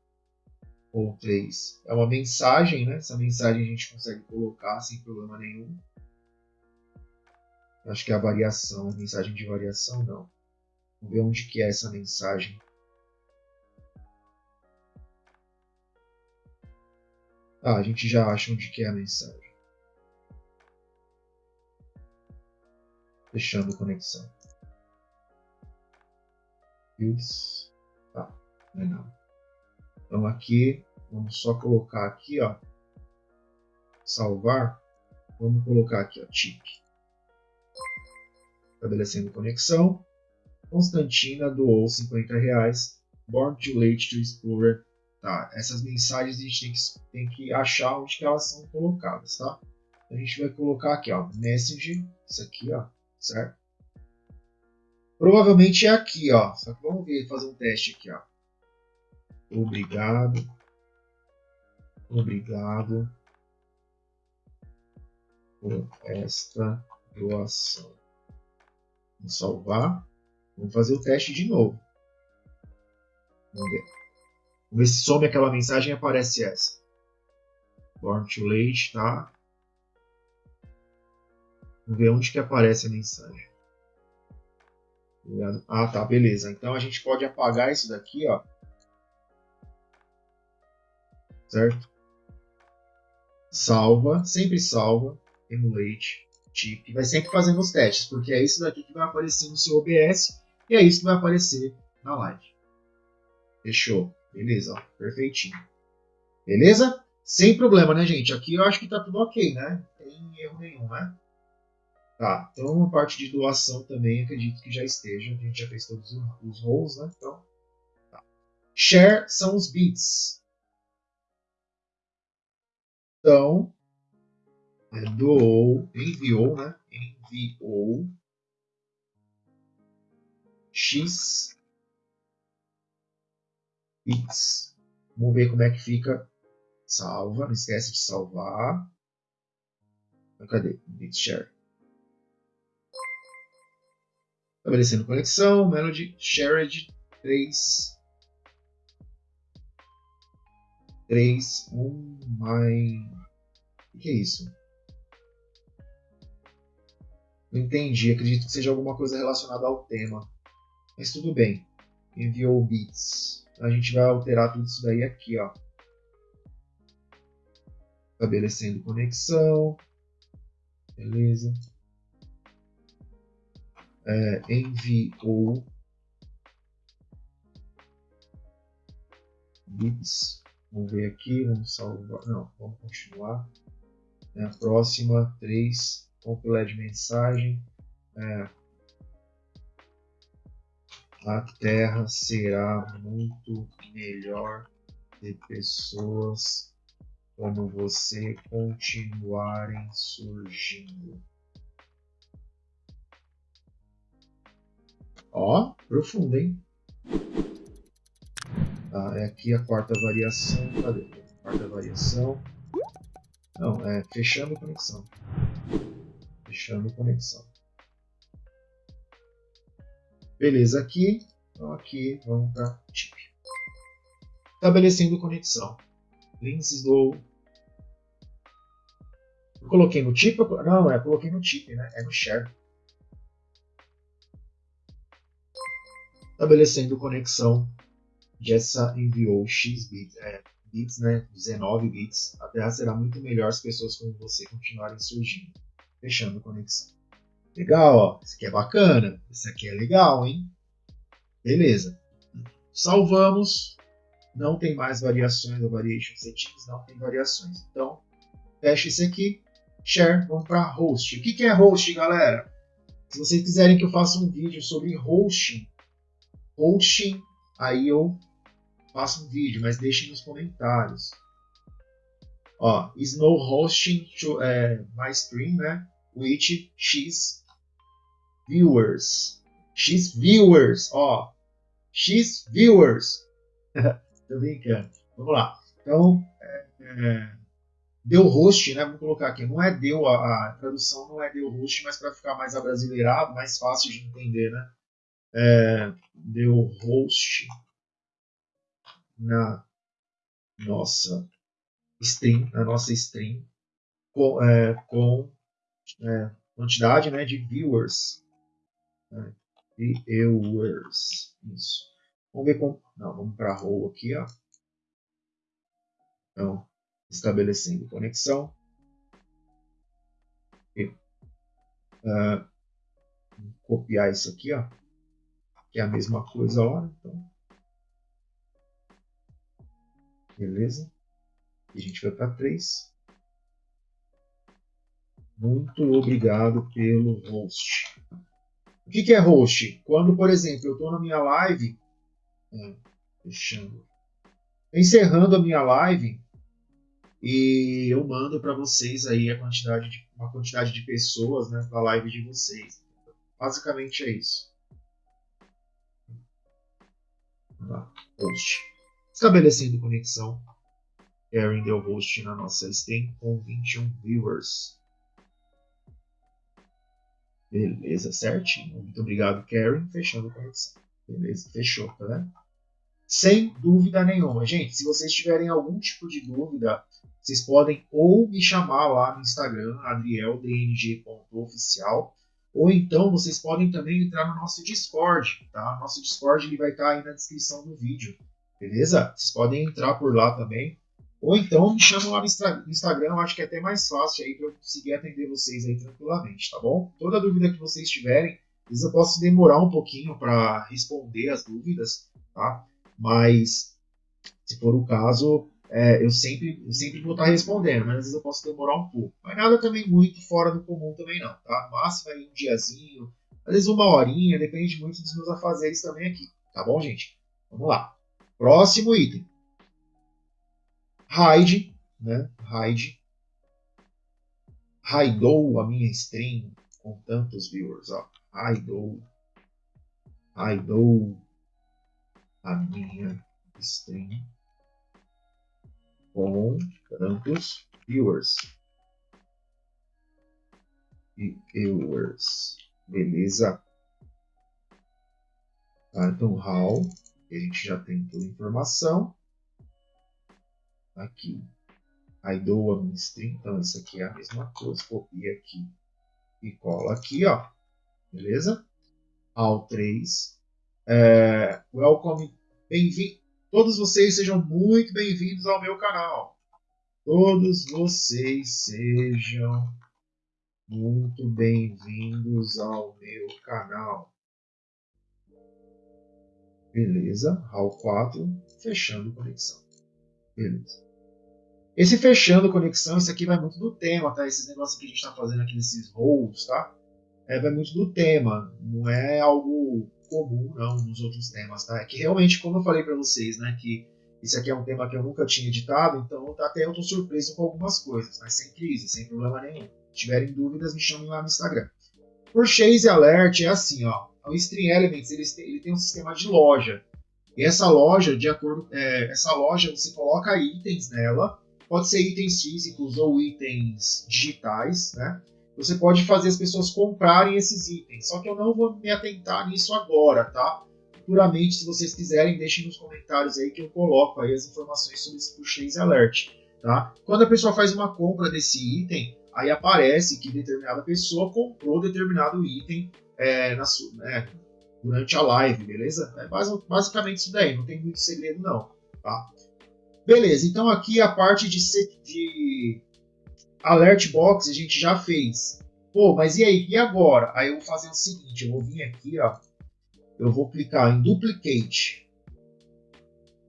Ou 3 é uma mensagem, né? Essa mensagem a gente consegue colocar sem problema nenhum. Acho que é a variação, a mensagem de variação não. Vamos ver onde que é essa mensagem. Ah, a gente já acha onde que é a mensagem. Fechando conexão. Fields. Tá, não é nada. Então aqui, vamos só colocar aqui, ó, salvar. Vamos colocar aqui, ó, tip. Estabelecendo conexão. Constantina doou 50 reais. Born too late to explorer. Tá, essas mensagens a gente tem que, tem que achar onde que elas são colocadas, tá? A gente vai colocar aqui, ó, message, isso aqui, ó, certo? Provavelmente é aqui, ó. Só que vamos ver, fazer um teste aqui, ó. Obrigado. Obrigado. por esta doação. Vamos salvar. Vamos fazer o teste de novo. Vamos ver. Vamos ver se some aquela mensagem e aparece essa. Born too late, tá? Vamos ver onde que aparece a mensagem. Ah, tá, beleza. Então a gente pode apagar isso daqui, ó. Certo? Salva, sempre salva, emulate, chip. Vai sempre fazendo os testes, porque é isso daqui que vai aparecer no seu OBS e é isso que vai aparecer na live. Fechou. Beleza, ó, perfeitinho. Beleza? Sem problema, né, gente? Aqui eu acho que tá tudo ok, né? Não tem erro nenhum, né? Tá, então a parte de doação também acredito que já esteja. A gente já fez todos os roles, né? Então, tá. Share são os bits. Então, é, doou, enviou, né? Enviou X bits. Vamos ver como é que fica. Salva, não esquece de salvar. Cadê? Bit share. Estabelecendo conexão, Melody Shared 3. 3, 1, my. O que é isso? Não entendi, acredito que seja alguma coisa relacionada ao tema. Mas tudo bem. Enviou bits. A gente vai alterar tudo isso daí aqui, ó. Estabelecendo conexão. Beleza é, enviou bits. Vamos ver aqui, vamos salvar. Não, vamos continuar. É, próxima, 3, compilar de mensagem. É, a Terra será muito melhor de pessoas como você continuarem surgindo. Ó, profundo, hein? Tá, é aqui a quarta variação. Cadê? Quarta variação. Não, é fechando conexão. Fechando conexão. Beleza, aqui. Então aqui, vamos para chip. Estabelecendo conexão. Links do... Eu coloquei no chip? Não, é, coloquei no chip, né? É no share. estabelecendo conexão. Jessa enviou X bits, é, bits, né, 19 bits. A Terra será muito melhor se pessoas como você continuarem surgindo. Fechando conexão. Legal, ó. Esse aqui é bacana. Esse aqui é legal, hein? Beleza. Salvamos. Não tem mais variações da variation settings, não tem variações. Então, fecha esse aqui. Share, vamos para host. O que, que é host, galera? Se vocês quiserem que eu faça um vídeo sobre hosting, hosting, aí eu faço um vídeo, mas deixem nos comentários. Ó, Snow Hosting to, é, my stream, né? With X viewers. X viewers, ó. X viewers. *laughs* Tô brincando. Vamos lá. Então, é, é, deu host, né? Vamos colocar aqui. Não é deu, a, a tradução não é deu host, mas para ficar mais abrasileirado, mais fácil de entender, né? é, deu host na nossa stream, na nossa stream com, é, com é, quantidade né, de viewers. Né, viewers. Isso. Vamos ver como. Não, vamos para a row aqui, ó. Então, estabelecendo conexão. Uh, copiar isso aqui, ó que é a mesma coisa lá. Então. Beleza? E a gente vai para 3. Muito obrigado pelo host. O que, é host? Quando, por exemplo, eu estou na minha live, é, fechando, encerrando a minha live e eu mando para vocês aí a quantidade de, uma quantidade de pessoas né, para a live de vocês. Basicamente é isso. host. Estabelecendo conexão. Erin deu host na nossa stream com 21 viewers. Beleza, certinho. Muito obrigado, Karen. Fechando a conexão. Beleza, fechou, tá vendo? Sem dúvida nenhuma. Gente, se vocês tiverem algum tipo de dúvida, vocês podem ou me chamar lá no Instagram, adrieldng.oficial, ou então vocês podem também entrar no nosso Discord, tá? Nosso Discord ele vai estar aí na descrição do vídeo, beleza? Vocês podem entrar por lá também. Ou então me chamam lá no Instagram, acho que é até mais fácil aí para eu conseguir atender vocês aí tranquilamente, tá bom? Toda dúvida que vocês tiverem, às vezes eu posso demorar um pouquinho para responder as dúvidas, tá? Mas se for o caso, é, eu, sempre, eu sempre vou estar respondendo, mas às vezes eu posso demorar um pouco. Mas nada também muito fora do comum também não, tá? Máximo aí um diazinho, às vezes uma horinha, depende muito dos meus afazeres também aqui, tá bom, gente? Vamos lá. Próximo item hide, né? Hide. Raidou a minha stream com tantos viewers, ó. Raidou. Raidou a minha stream com tantos viewers. Viewers. Beleza? Tá, então, how, a gente já tem toda a informação aqui. Aí dou a string, então isso aqui é a mesma coisa, copia aqui e cola aqui, ó. Beleza? Ao 3. É, welcome, bem-vindo. Todos vocês sejam muito bem-vindos ao meu canal. Todos vocês sejam muito bem-vindos ao meu canal. Beleza, RAW 4, fechando conexão. Beleza. Esse fechando conexão, isso aqui vai muito do tema, tá? Esses negócios que a gente está fazendo aqui nesses roles, tá? É, vai muito do tema, não é algo comum, não, nos outros temas, tá? É que realmente, como eu falei para vocês, né, que esse aqui é um tema que eu nunca tinha editado, então até eu tô surpreso com algumas coisas, mas sem crise, sem problema nenhum. Se tiverem dúvidas, me chamem lá no Instagram. Por Chase Alert é assim, ó. O Stream Elements ele tem, ele tem um sistema de loja. E essa loja, de acordo, é, essa loja você coloca itens nela, pode ser itens físicos ou itens digitais, né? Você pode fazer as pessoas comprarem esses itens. Só que eu não vou me atentar nisso agora, tá? Puramente, se vocês quiserem, deixem nos comentários aí que eu coloco aí as informações sobre esse Purchase Alert, tá? Quando a pessoa faz uma compra desse item, aí aparece que determinada pessoa comprou determinado item é, na, né, durante a live, beleza? É basicamente isso daí, não tem muito segredo não, tá? Beleza, então aqui a parte de, de alert box a gente já fez. Pô, mas e aí, e agora? Aí eu vou fazer o seguinte, eu vou vir aqui, ó, eu vou clicar em duplicate,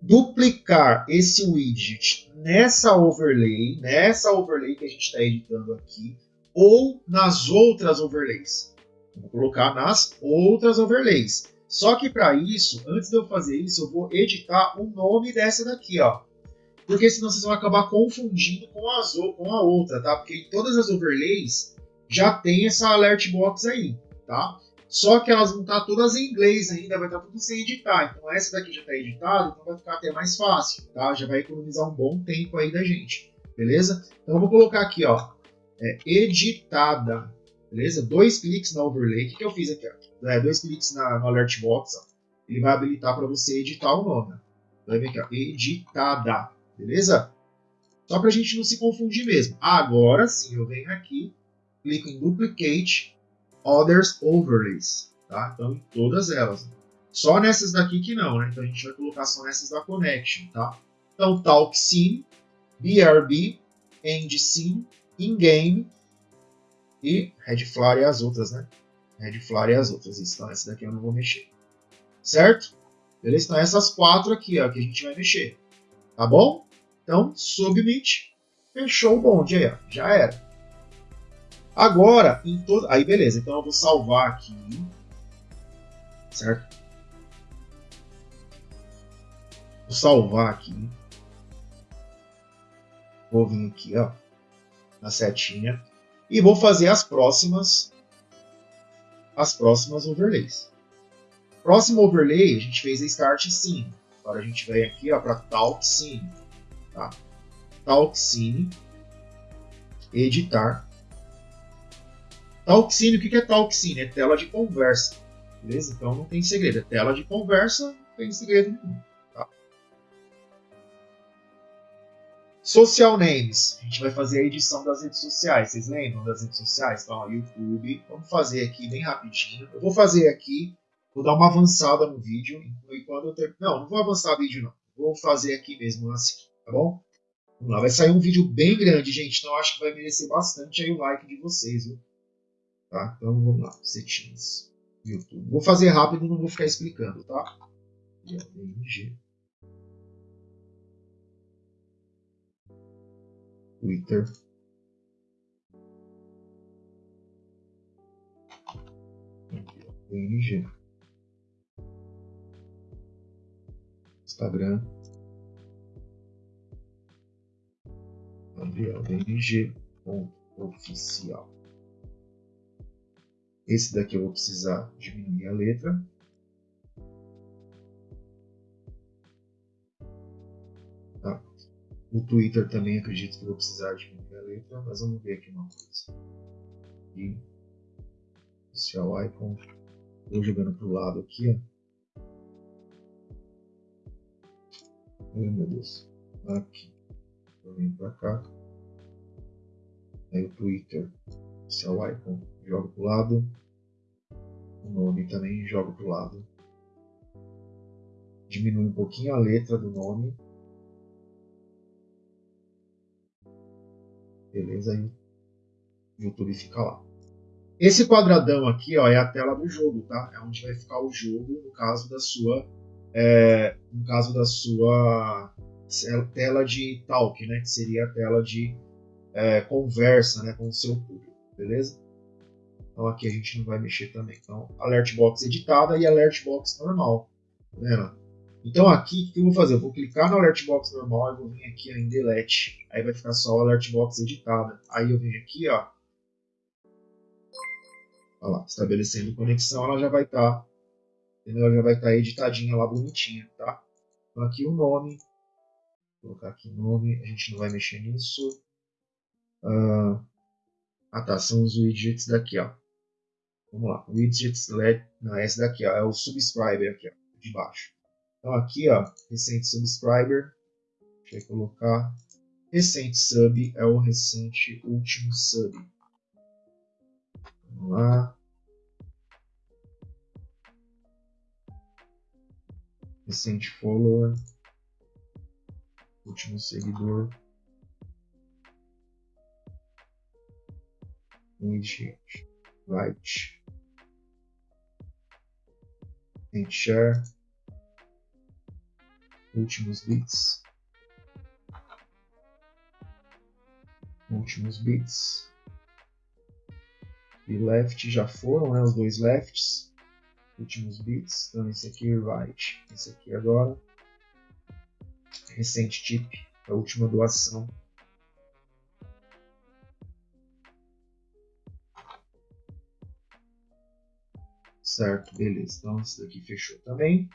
duplicar esse widget nessa overlay, nessa overlay que a gente está editando aqui, ou nas outras overlays. Vou colocar nas outras overlays. Só que para isso, antes de eu fazer isso, eu vou editar o nome dessa daqui, ó. Porque senão vocês vão acabar confundindo com, as, com a outra, tá? Porque todas as overlays já tem essa alert box aí, tá? Só que elas vão estar todas em inglês ainda, vai estar tudo sem editar. Então essa daqui já está editada, então vai ficar até mais fácil, tá? Já vai economizar um bom tempo aí da gente, beleza? Então eu vou colocar aqui, ó, é, editada, Beleza? Dois cliques na overlay. O que, que eu fiz aqui? Ó? É, dois cliques na, no alert box. Ó. Ele vai habilitar para você editar o nome. Vai ver aqui, ó, editada. Beleza? Só para a gente não se confundir mesmo. Agora sim, eu venho aqui, clico em Duplicate Others Overlays. Tá? Então, em todas elas. Só nessas daqui que não, né? Então a gente vai colocar só nessas da Connection, tá? Então, Talk Scene, BRB, End Scene, In-Game, e Red Flower e as outras, né? Red Flower e as outras. Então essa daqui eu não vou mexer. Certo? Beleza? Então essas quatro aqui, ó, que a gente vai mexer. Tá bom? Então, submit. Fechou o bonde aí, ó. Já era. Agora, em todo... Aí, beleza. Então eu vou salvar aqui. Certo? Vou salvar aqui. Vou vir aqui, ó. Na setinha e vou fazer as próximas as próximas overlays. Próximo overlay, a gente fez a Start Scene. Agora a gente vem aqui para Talk Scene. Tá? Talk Scene, editar. Talksine, o que é Talksine? É tela de conversa. Beleza? Então não tem segredo. É tela de conversa, não tem segredo nenhum. Social names. A gente vai fazer a edição das redes sociais. Vocês lembram das redes sociais? Então, ó, YouTube. Vamos fazer aqui bem rapidinho. Eu vou fazer aqui, vou dar uma avançada no vídeo. Eu ter... Não, não vou avançar vídeo não. Vou fazer aqui mesmo assim, tá bom? Vamos lá, vai sair um vídeo bem grande, gente. Então acho que vai merecer bastante aí o like de vocês, viu? Tá? Então vamos lá, settings. YouTube. Vou fazer rápido, não vou ficar explicando, tá? DNG. Twitter. DNG. Instagram. Gabriel DNG. Oficial. Esse daqui eu vou precisar diminuir a letra. O Twitter também acredito que vou precisar diminuir a letra, mas vamos ver aqui uma coisa. E social icon. Vou jogando para o lado aqui, ó. Ai meu Deus. Aqui. Eu venho para cá. Aí o Twitter. Social icon jogo para o lado. O nome também jogo para o lado. Diminui um pouquinho a letra do nome. Beleza? Aí o YouTube fica lá. Esse quadradão aqui ó, é a tela do jogo, tá? É onde vai ficar o jogo no caso da sua, é, no caso da sua tela de talk, né? Que seria a tela de é, conversa, né, com o seu público, beleza? Então aqui a gente não vai mexer também. Então, alert box editada e alert box normal. Tá vendo? Então aqui, o que eu vou fazer? Eu vou clicar no alert box normal e vou vir aqui em delete. Aí vai ficar só o alert box editada. Aí eu venho aqui, ó. Olha lá, estabelecendo conexão, ela já vai estar, tá, entendeu? Ela já vai estar tá editadinha lá, bonitinha, tá? Então aqui o nome, vou colocar aqui nome, a gente não vai mexer nisso. Uh, ah tá, são os widgets daqui, ó. Vamos lá, widgets LED, não, esse daqui ó, é o subscriber aqui, ó, de baixo. Então aqui, ó, recente subscriber, deixa eu colocar, recente sub é o recente último sub. Vamos lá. Recente follower, último seguidor. Widget, right and share últimos bits. Últimos bits. E left já foram né, os dois lefts. Últimos bits. Então esse aqui right. Esse aqui agora. Recente tip a última doação. Certo, beleza. Então isso daqui fechou também.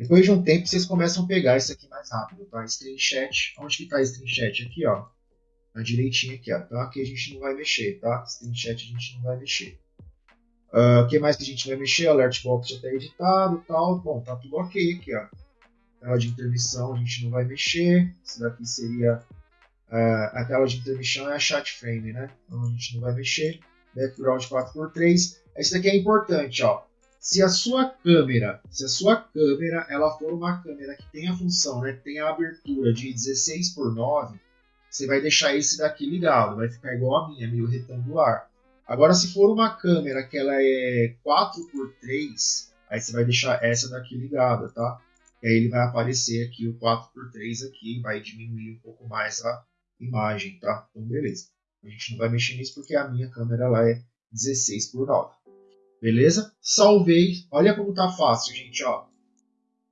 Depois de um tempo vocês começam a pegar isso aqui mais rápido, tá? Screenshot, onde que tá screenshot? Aqui, ó. Na direitinha aqui, ó. Então aqui a gente não vai mexer, tá? Screenshot a gente não vai mexer. Ah, o uh, que mais que a gente vai mexer? Alert box já está editado tal. Bom, tá tudo ok aqui, ó. Tela de intermissão a gente não vai mexer. Isso daqui seria uh, a tela de intermissão é a chat frame, né? Então a gente não vai mexer. Background 4x3. Isso daqui é importante, ó. Se a sua câmera, se a sua câmera, ela for uma câmera que tem a função, né, tem a abertura de 16 por 9, você vai deixar esse daqui ligado, vai ficar igual a minha, meio retangular. Agora, se for uma câmera que ela é 4 por 3, aí você vai deixar essa daqui ligada, tá? E aí ele vai aparecer aqui o 4 por 3 aqui, vai diminuir um pouco mais a imagem, tá? Então, beleza. A gente não vai mexer nisso porque a minha câmera lá é 16 por 9. Beleza? Salvei. Olha como tá fácil, gente. Ó.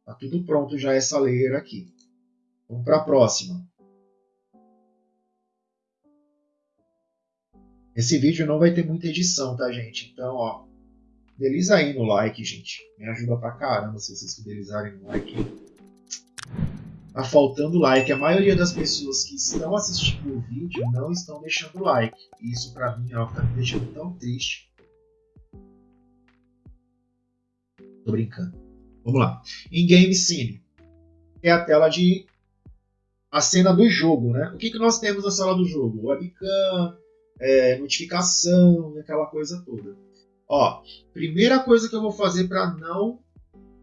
Tá tudo pronto já essa layer aqui. Vamos para a próxima. Esse vídeo não vai ter muita edição, tá, gente? Então, ó, fideliza aí no like, gente. Me ajuda pra caramba se vocês fidelizarem no like. tá faltando like. A maioria das pessoas que estão assistindo o vídeo não estão deixando like. Isso para mim ó, tá me deixando tão triste. Tô brincando. Vamos lá. Em Game Scene é a tela de a cena do jogo, né? O que, que nós temos na sala do jogo? Webcam, é, notificação, aquela coisa toda. Ó, primeira coisa que eu vou fazer para não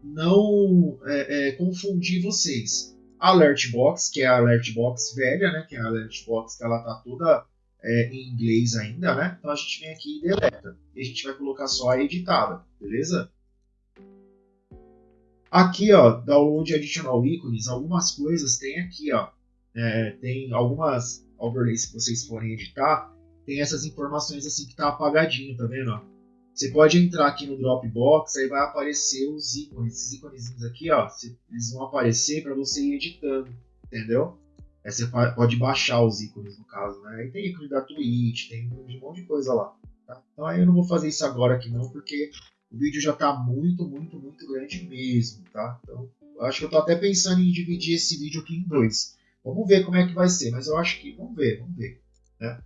não é, é, confundir vocês. Alert Box, que é a Alert Box velha, né? Que é a Alert Box que ela tá toda é, em inglês ainda, né? Então a gente vem aqui e deleta. E a gente vai colocar só a editada, beleza? Aqui, ó, Download Additional Icons, algumas coisas tem aqui, ó. É, tem algumas overlays que vocês forem editar, tem essas informações assim que tá apagadinho, tá vendo? Ó? Você pode entrar aqui no Dropbox, aí vai aparecer os ícones, esses ícones aqui, ó, eles vão aparecer para você ir editando, entendeu? Aí você pode baixar os ícones no caso, né? Aí tem ícone da Twitch, tem um monte de coisa lá. Tá? Então aí eu não vou fazer isso agora aqui não, porque o vídeo já está muito, muito, muito grande mesmo, tá? Então, acho que eu estou até pensando em dividir esse vídeo aqui em dois. Vamos ver como é que vai ser, mas eu acho que, vamos ver, vamos ver, né?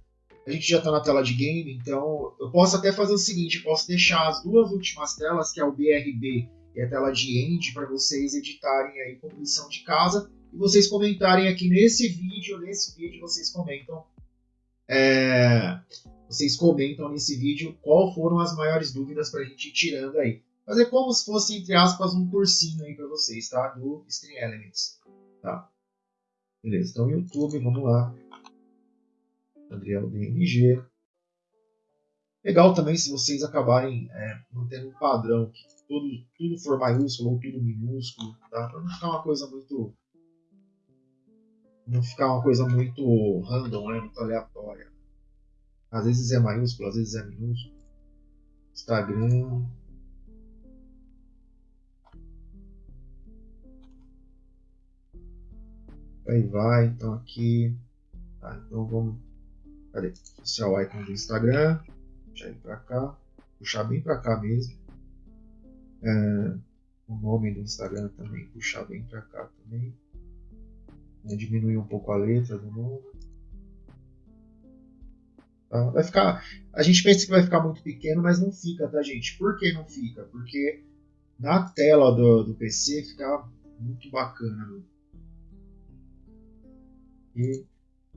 A gente já está na tela de game, então eu posso até fazer o seguinte, posso deixar as duas últimas telas, que é o BRB e a tela de end, para vocês editarem aí como lição de casa, e vocês comentarem aqui nesse vídeo, nesse vídeo vocês comentam é, vocês comentam nesse vídeo qual foram as maiores dúvidas para a gente ir tirando aí. Fazer como se fosse, entre aspas, um cursinho aí para vocês, tá? Do Stream Elements, tá? Beleza, então YouTube, vamos lá. Adriel DNG. Legal também se vocês acabarem é, mantendo um padrão, que tudo, tudo for maiúsculo ou tudo minúsculo, tá? Para não ficar uma coisa muito... Não ficar uma coisa muito random, né? Muito aleatória. Às vezes é maiúsculo, às vezes é minúsculo. Instagram. Aí vai, então aqui. Tá, então vamos. Cadê? Social icon do Instagram. Puxar ele pra cá. Puxar bem pra cá mesmo. É, o nome do Instagram também. Puxar bem pra cá também. diminuir um pouco a letra do nome. Tá? Vai ficar, a gente pensa que vai ficar muito pequeno, mas não fica, tá, gente? Por que não fica? Porque na tela do, do PC fica muito bacana. Né? E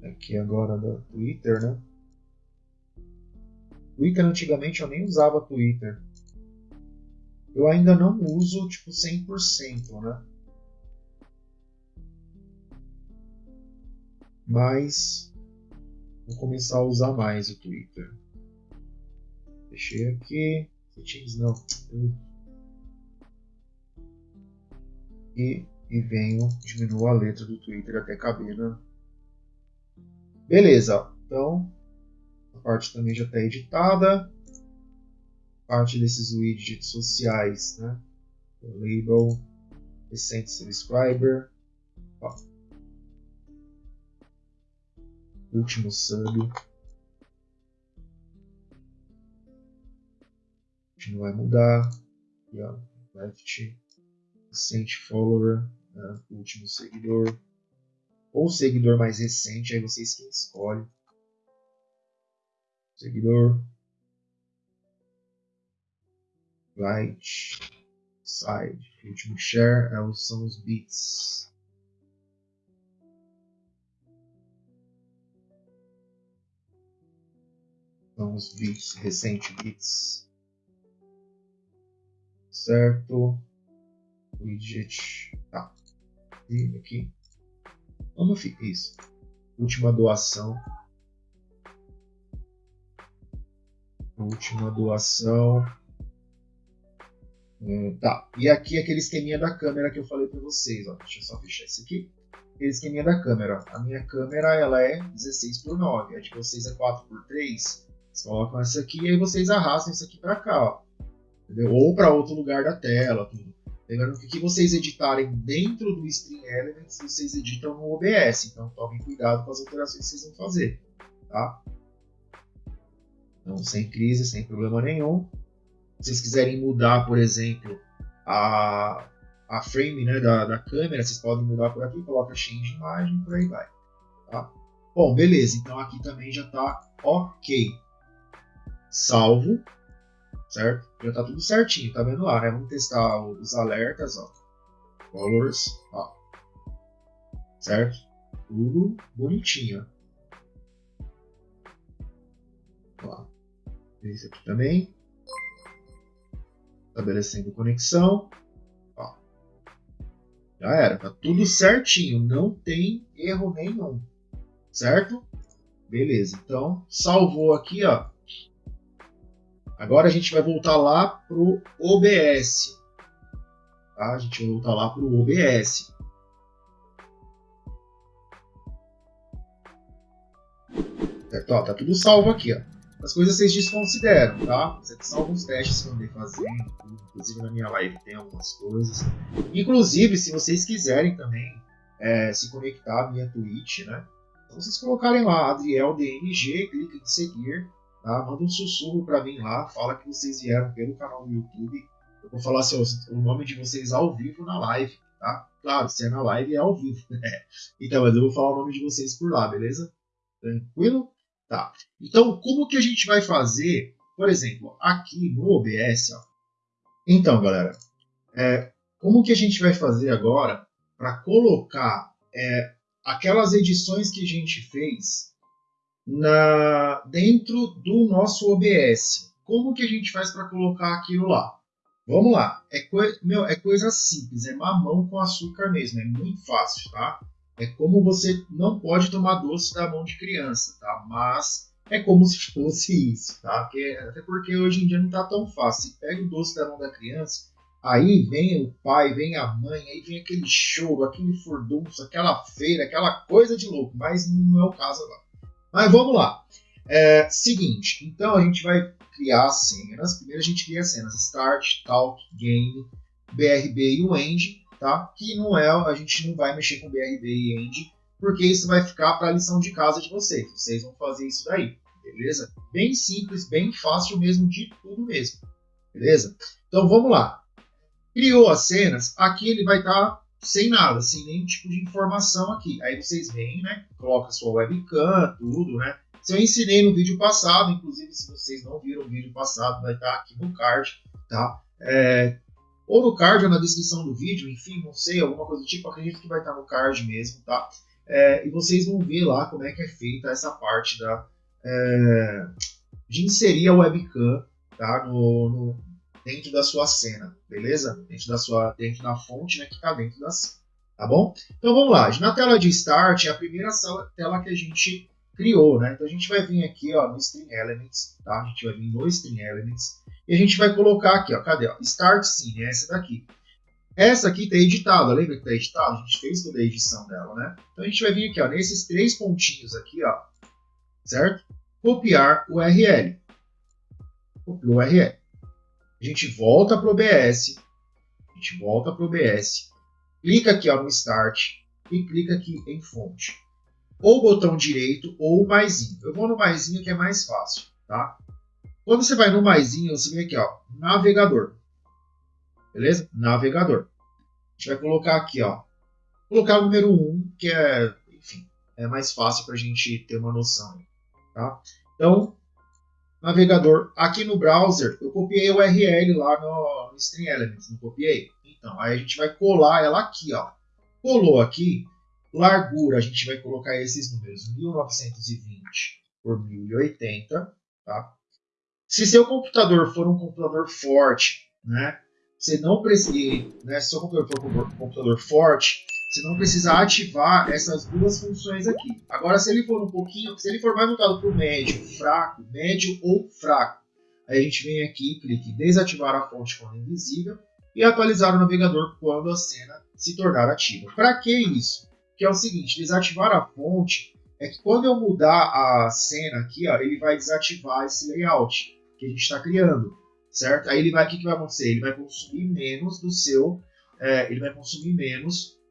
aqui agora do Twitter, né? Twitter antigamente eu nem usava Twitter. Eu ainda não uso tipo 100%, né? Mas Vou começar a usar mais o Twitter. Deixei aqui. Settings não. E, e venho, diminuo a letra do Twitter até caber na. Beleza. Então, a parte também já está editada. Parte desses widgets sociais, né? O label, recente subscriber. Ó. último sub. A gente não vai mudar. Aqui, ó, left, recent follower, né, último seguidor. Ou seguidor mais recente, aí vocês que escolhem. Seguidor. Right. Side. último share é são os bits. Os bits, recente bits. Certo. Widget. Tá. E aqui. Como fica isso? Última doação. Última doação. Hum, tá. E aqui aquele esqueminha da câmera que eu falei para vocês. Ó. Deixa eu só fechar isso aqui. Aquele esqueminha da câmera. A minha câmera ela é 16 por 9. A de vocês é 4 por 3. Vocês colocam essa aqui e aí vocês arrastam isso aqui para cá, ó. Entendeu? Ou para outro lugar da tela, tudo. Lembrando que o que vocês editarem dentro do Stream Elements, vocês editam no OBS. Então tomem cuidado com as alterações que vocês vão fazer, tá? Então, sem crise, sem problema nenhum. Se vocês quiserem mudar, por exemplo, a, a frame né, da, da câmera, vocês podem mudar por aqui, coloca change imagem, por aí vai. Tá? Bom, beleza, então aqui também já está ok. Salvo, certo? Já está tudo certinho, tá vendo lá, né? Vamos testar os alertas, ó. Colors, ó. Certo? Tudo bonitinho, ó. Esse aqui também. Estabelecendo conexão. Ó. Já era, tá tudo certinho, não tem erro nenhum certo? Beleza, então salvou aqui, ó. Agora a gente vai voltar lá pro OBS. Tá? A gente vai voltar lá pro OBS. Certo? Ó, tá tudo salvo aqui, ó. As coisas vocês desconsideram, tá? Você salva os testes que eu andei fazendo, inclusive na minha live tem algumas coisas. Inclusive, se vocês quiserem também é, se conectar à minha Twitch, né? vocês colocarem lá Adriel DNG, clica em seguir, tá? manda um sussurro para mim lá, fala que vocês vieram pelo canal do YouTube. Eu vou falar seu, o nome de vocês ao vivo na live, tá? Claro, se é na live é ao vivo. *laughs* então, mas eu vou falar o nome de vocês por lá, beleza? Tranquilo? Tá. Então, como que a gente vai fazer, por exemplo, aqui no OBS, ó. Então, galera, é, como que a gente vai fazer agora para colocar é, aquelas edições que a gente fez na dentro do nosso OBS. Como que a gente faz para colocar aquilo lá? Vamos lá, é, coi meu, é coisa simples, é mamão com açúcar mesmo, é muito fácil, tá? É como você não pode tomar doce da mão de criança, tá? Mas é como se fosse isso, tá? Porque, até porque hoje em dia não tá tão fácil. Você pega o doce da mão da criança, Aí vem o pai, vem a mãe, aí vem aquele choro, aquele furdunço, aquela feira, aquela coisa de louco, mas não é o caso agora. Mas vamos lá. É, seguinte, então a gente vai criar cenas. Primeiro a gente cria cenas Start, Talk, Game, BRB e o End, tá? Que não é, a gente não vai mexer com BRB e End, porque isso vai ficar para a lição de casa de vocês. Vocês vão fazer isso daí, beleza? Bem simples, bem fácil mesmo, de tudo mesmo, beleza? Então vamos lá. Criou as cenas, aqui ele vai estar tá sem nada, sem nenhum tipo de informação aqui. Aí vocês vêm, né? Coloca sua webcam, tudo, né? Se eu ensinei no vídeo passado, inclusive se vocês não viram o vídeo passado, vai estar tá aqui no card, tá? É, ou no card ou na descrição do vídeo, enfim, não sei, alguma coisa do tipo, acredito que vai estar tá no card mesmo, tá? É, e vocês vão ver lá como é que é feita essa parte da, é, de inserir a webcam tá? no, no dentro da sua cena, beleza? Dentro da sua, dentro da fonte, né, que está dentro da cena, tá bom? Então vamos lá. Na tela de Start é a primeira tela que a gente criou, né? Então a gente vai vir aqui, ó, no String Elements, tá? A gente vai vir no String Elements e a gente vai colocar aqui, ó, cadê? Ó, Start Scene, é essa daqui. Essa aqui está editada, lembra que está editada? A gente fez toda a edição dela, né? Então a gente vai vir aqui, ó, nesses três pontinhos aqui, ó, certo? Copiar o URL. Copiou o URL. A gente volta para o OBS, a gente volta para o OBS, clica aqui ó, no Start e clica aqui em Fonte. Ou botão direito ou maisinho. Eu vou no maisinho que é mais fácil, tá? Quando você vai no maisinho, você vem aqui, ó, navegador. Beleza? Navegador. A gente vai colocar aqui, ó, colocar o número 1, que é, enfim, é mais fácil para a gente ter uma noção, tá? Então, navegador. Aqui no browser, eu copiei o URL lá no, no String Elements, não copiei? Então, aí a gente vai colar ela aqui, ó. Colou aqui, largura, a gente vai colocar esses números, 1920 por 1080, tá? Se seu computador for um computador forte, né? Você não precisa, né? Se seu computador for um computador forte, você não precisa ativar essas duas funções aqui. Agora, se ele for um pouquinho, se ele for mais voltado para o médio, fraco, médio ou fraco, aí a gente vem aqui, clique em desativar a fonte quando invisível e atualizar o navegador quando a cena se tornar ativa. Para que isso? Que é o seguinte, desativar a fonte é que quando eu mudar a cena aqui, ó, ele vai desativar esse layout que a gente está criando, certo? Aí ele vai, o que, que vai acontecer? Ele vai consumir menos do seu, é, ele vai consumir menos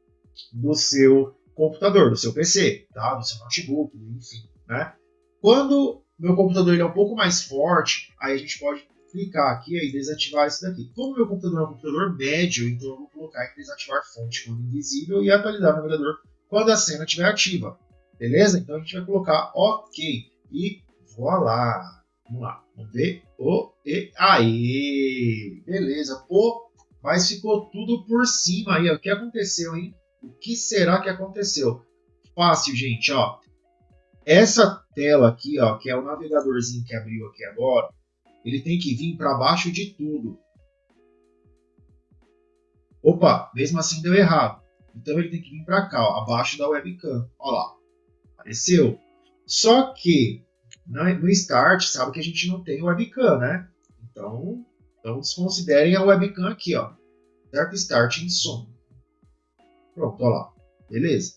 do seu computador, do seu PC, tá? do seu notebook, enfim. Né? Quando meu computador ele é um pouco mais forte, aí a gente pode clicar aqui e desativar isso daqui. Como meu computador é um computador médio, então eu vou colocar em desativar fonte quando invisível e atualizar o navegador quando a cena estiver ativa. Beleza? Então a gente vai colocar OK. E voilá. Vamos lá. Vamos ver. O, e, aí. Beleza. Pô, mas ficou tudo por cima aí. O que aconteceu, hein? O que será que aconteceu? Fácil, gente, ó. Essa tela aqui, ó, que é o navegadorzinho que abriu aqui agora, ele tem que vir para baixo de tudo. Opa, mesmo assim deu errado. Então ele tem que vir para cá, ó, abaixo da webcam. Olha lá, apareceu. Só que no Start, sabe que a gente não tem webcam, né? Então, então desconsiderem a webcam aqui, ó. Certo? Start em som. Pronto, olha lá. Beleza.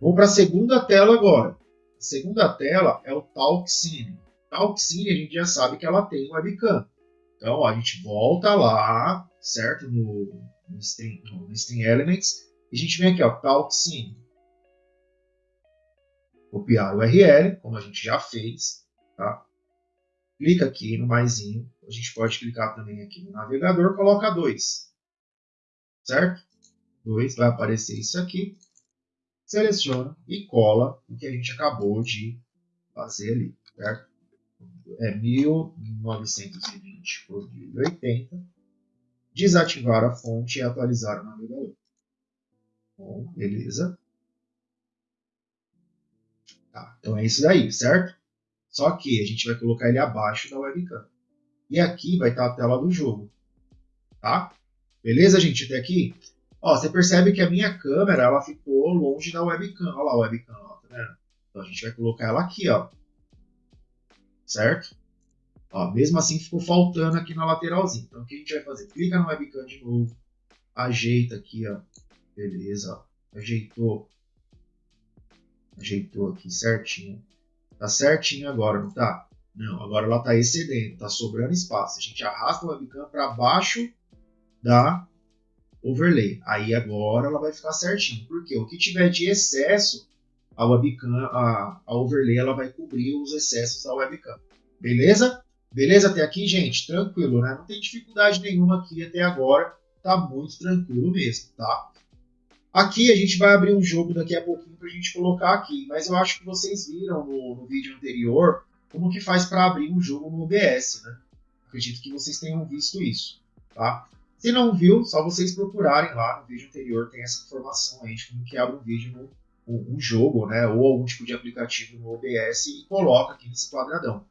Vamos para a segunda tela agora. A segunda tela é o Talk Scene. Talk Scene a gente já sabe que ela tem webcam. Então a gente volta lá, certo? No, no, Stream, no, Stream Elements. E a gente vem aqui, ó, Talk Scene. Copiar o URL, como a gente já fez. Tá? Clica aqui no maisinho. A gente pode clicar também aqui no navegador, coloca 2. Certo? 2, vai aparecer isso aqui seleciona e cola o que a gente acabou de fazer ali, certo? É 1920 por 1080. Desativar a fonte e atualizar o navegador. Bom, beleza. Tá, então é isso daí, certo? Só que a gente vai colocar ele abaixo da webcam. E aqui vai estar a tela do jogo. Tá? Beleza, gente? Até aqui? Ó, você percebe que a minha câmera ela ficou longe da webcam. Olha lá a webcam, ó, tá vendo? Então a gente vai colocar ela aqui, ó. Certo? Ó, mesmo assim ficou faltando aqui na lateralzinha. Então o que a gente vai fazer? Clica no webcam de novo. Ajeita aqui, ó. Beleza, ó. Ajeitou. Ajeitou aqui certinho. Tá certinho agora, não tá? Não, agora ela tá excedendo, tá sobrando espaço. A gente arrasta a webcam para baixo da overlay. Aí agora ela vai ficar certinho. Porque o que tiver de excesso, a webcam, a, a overlay, ela vai cobrir os excessos da webcam. Beleza? Beleza até aqui, gente? Tranquilo, né? Não tem dificuldade nenhuma aqui até agora. Tá muito tranquilo mesmo, tá? Aqui a gente vai abrir um jogo daqui a pouquinho para a gente colocar aqui. Mas eu acho que vocês viram no, no vídeo anterior como que faz para abrir um jogo no OBS, né? Acredito que vocês tenham visto isso, tá? Se não viu, só vocês procurarem lá no vídeo anterior, tem essa informação aí de como que abre um vídeo no um jogo, né, ou algum tipo de aplicativo no OBS e coloca aqui nesse quadradão.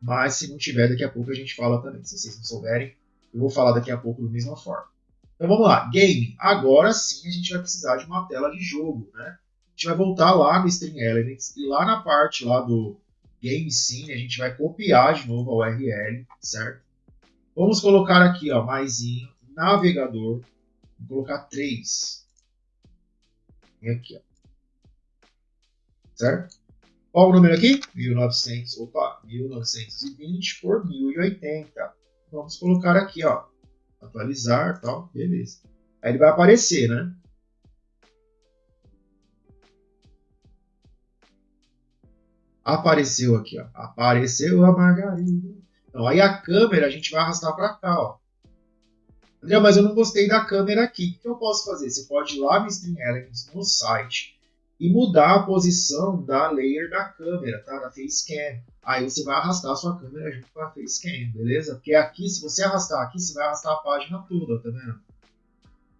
Mas se não tiver, daqui a pouco a gente fala também. Se vocês não souberem, eu vou falar daqui a pouco da mesma forma. Então vamos lá, game. Agora sim a gente vai precisar de uma tela de jogo, né? A gente vai voltar lá no Stream Elements e lá na parte lá do Game Scene a gente vai copiar de novo a URL, certo? Vamos colocar aqui, ó, maisinho, navegador, vou colocar 3. E aqui, ó. Certo? Qual o número aqui? 1900, opa, 1920 por 1080. Vamos colocar aqui, ó, atualizar, tal, beleza. Aí ele vai aparecer, né? Apareceu aqui, ó. Apareceu a margarina. Então, aí a câmera a gente vai arrastar para cá, ó. André, mas eu não gostei da câmera aqui. O que eu posso fazer? Você pode ir lá no Stream Elements, no site, e mudar a posição da layer da câmera, tá? Da Facecam. Aí você vai arrastar a sua câmera junto com a Facecam, beleza? Porque aqui, se você arrastar aqui, você vai arrastar a página toda, tá vendo?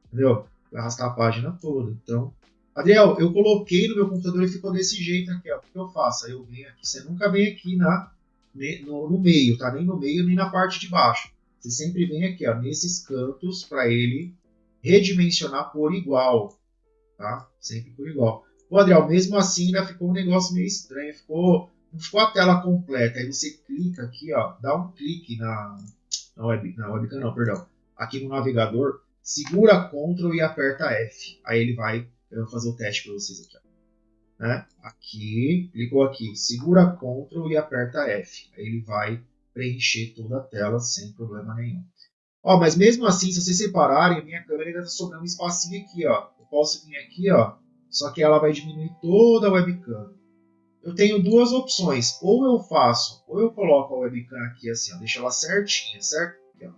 Entendeu? Vai arrastar a página toda. Então, Adriel, eu coloquei no meu computador e ficou desse jeito aqui, ó. O que eu faço? Aí eu venho aqui. Você nunca vem aqui na no, no meio, tá? Nem no meio, nem na parte de baixo. Você sempre vem aqui, ó, nesses cantos para ele redimensionar por igual, tá? Sempre por igual. Ô, Adriel, mesmo assim ainda ficou um negócio meio estranho, ficou, não ficou a tela completa. Aí você clica aqui, ó, dá um clique na, na, web, na webcam, não, perdão, aqui no navegador, segura Ctrl e aperta F. Aí ele vai, eu vou fazer o teste para vocês aqui, ó né? Aqui, clicou aqui, segura Ctrl e aperta F. Aí ele vai preencher toda a tela sem problema nenhum. Ó, mas mesmo assim, se vocês separarem, a minha câmera ainda está sobrando um espacinho aqui, ó. Eu posso vir aqui, ó, só que ela vai diminuir toda a webcam. eu tenho duas opções. Ou eu faço, ou eu coloco a webcam aqui assim, ó, deixa ela certinha, certo? Aqui, ó.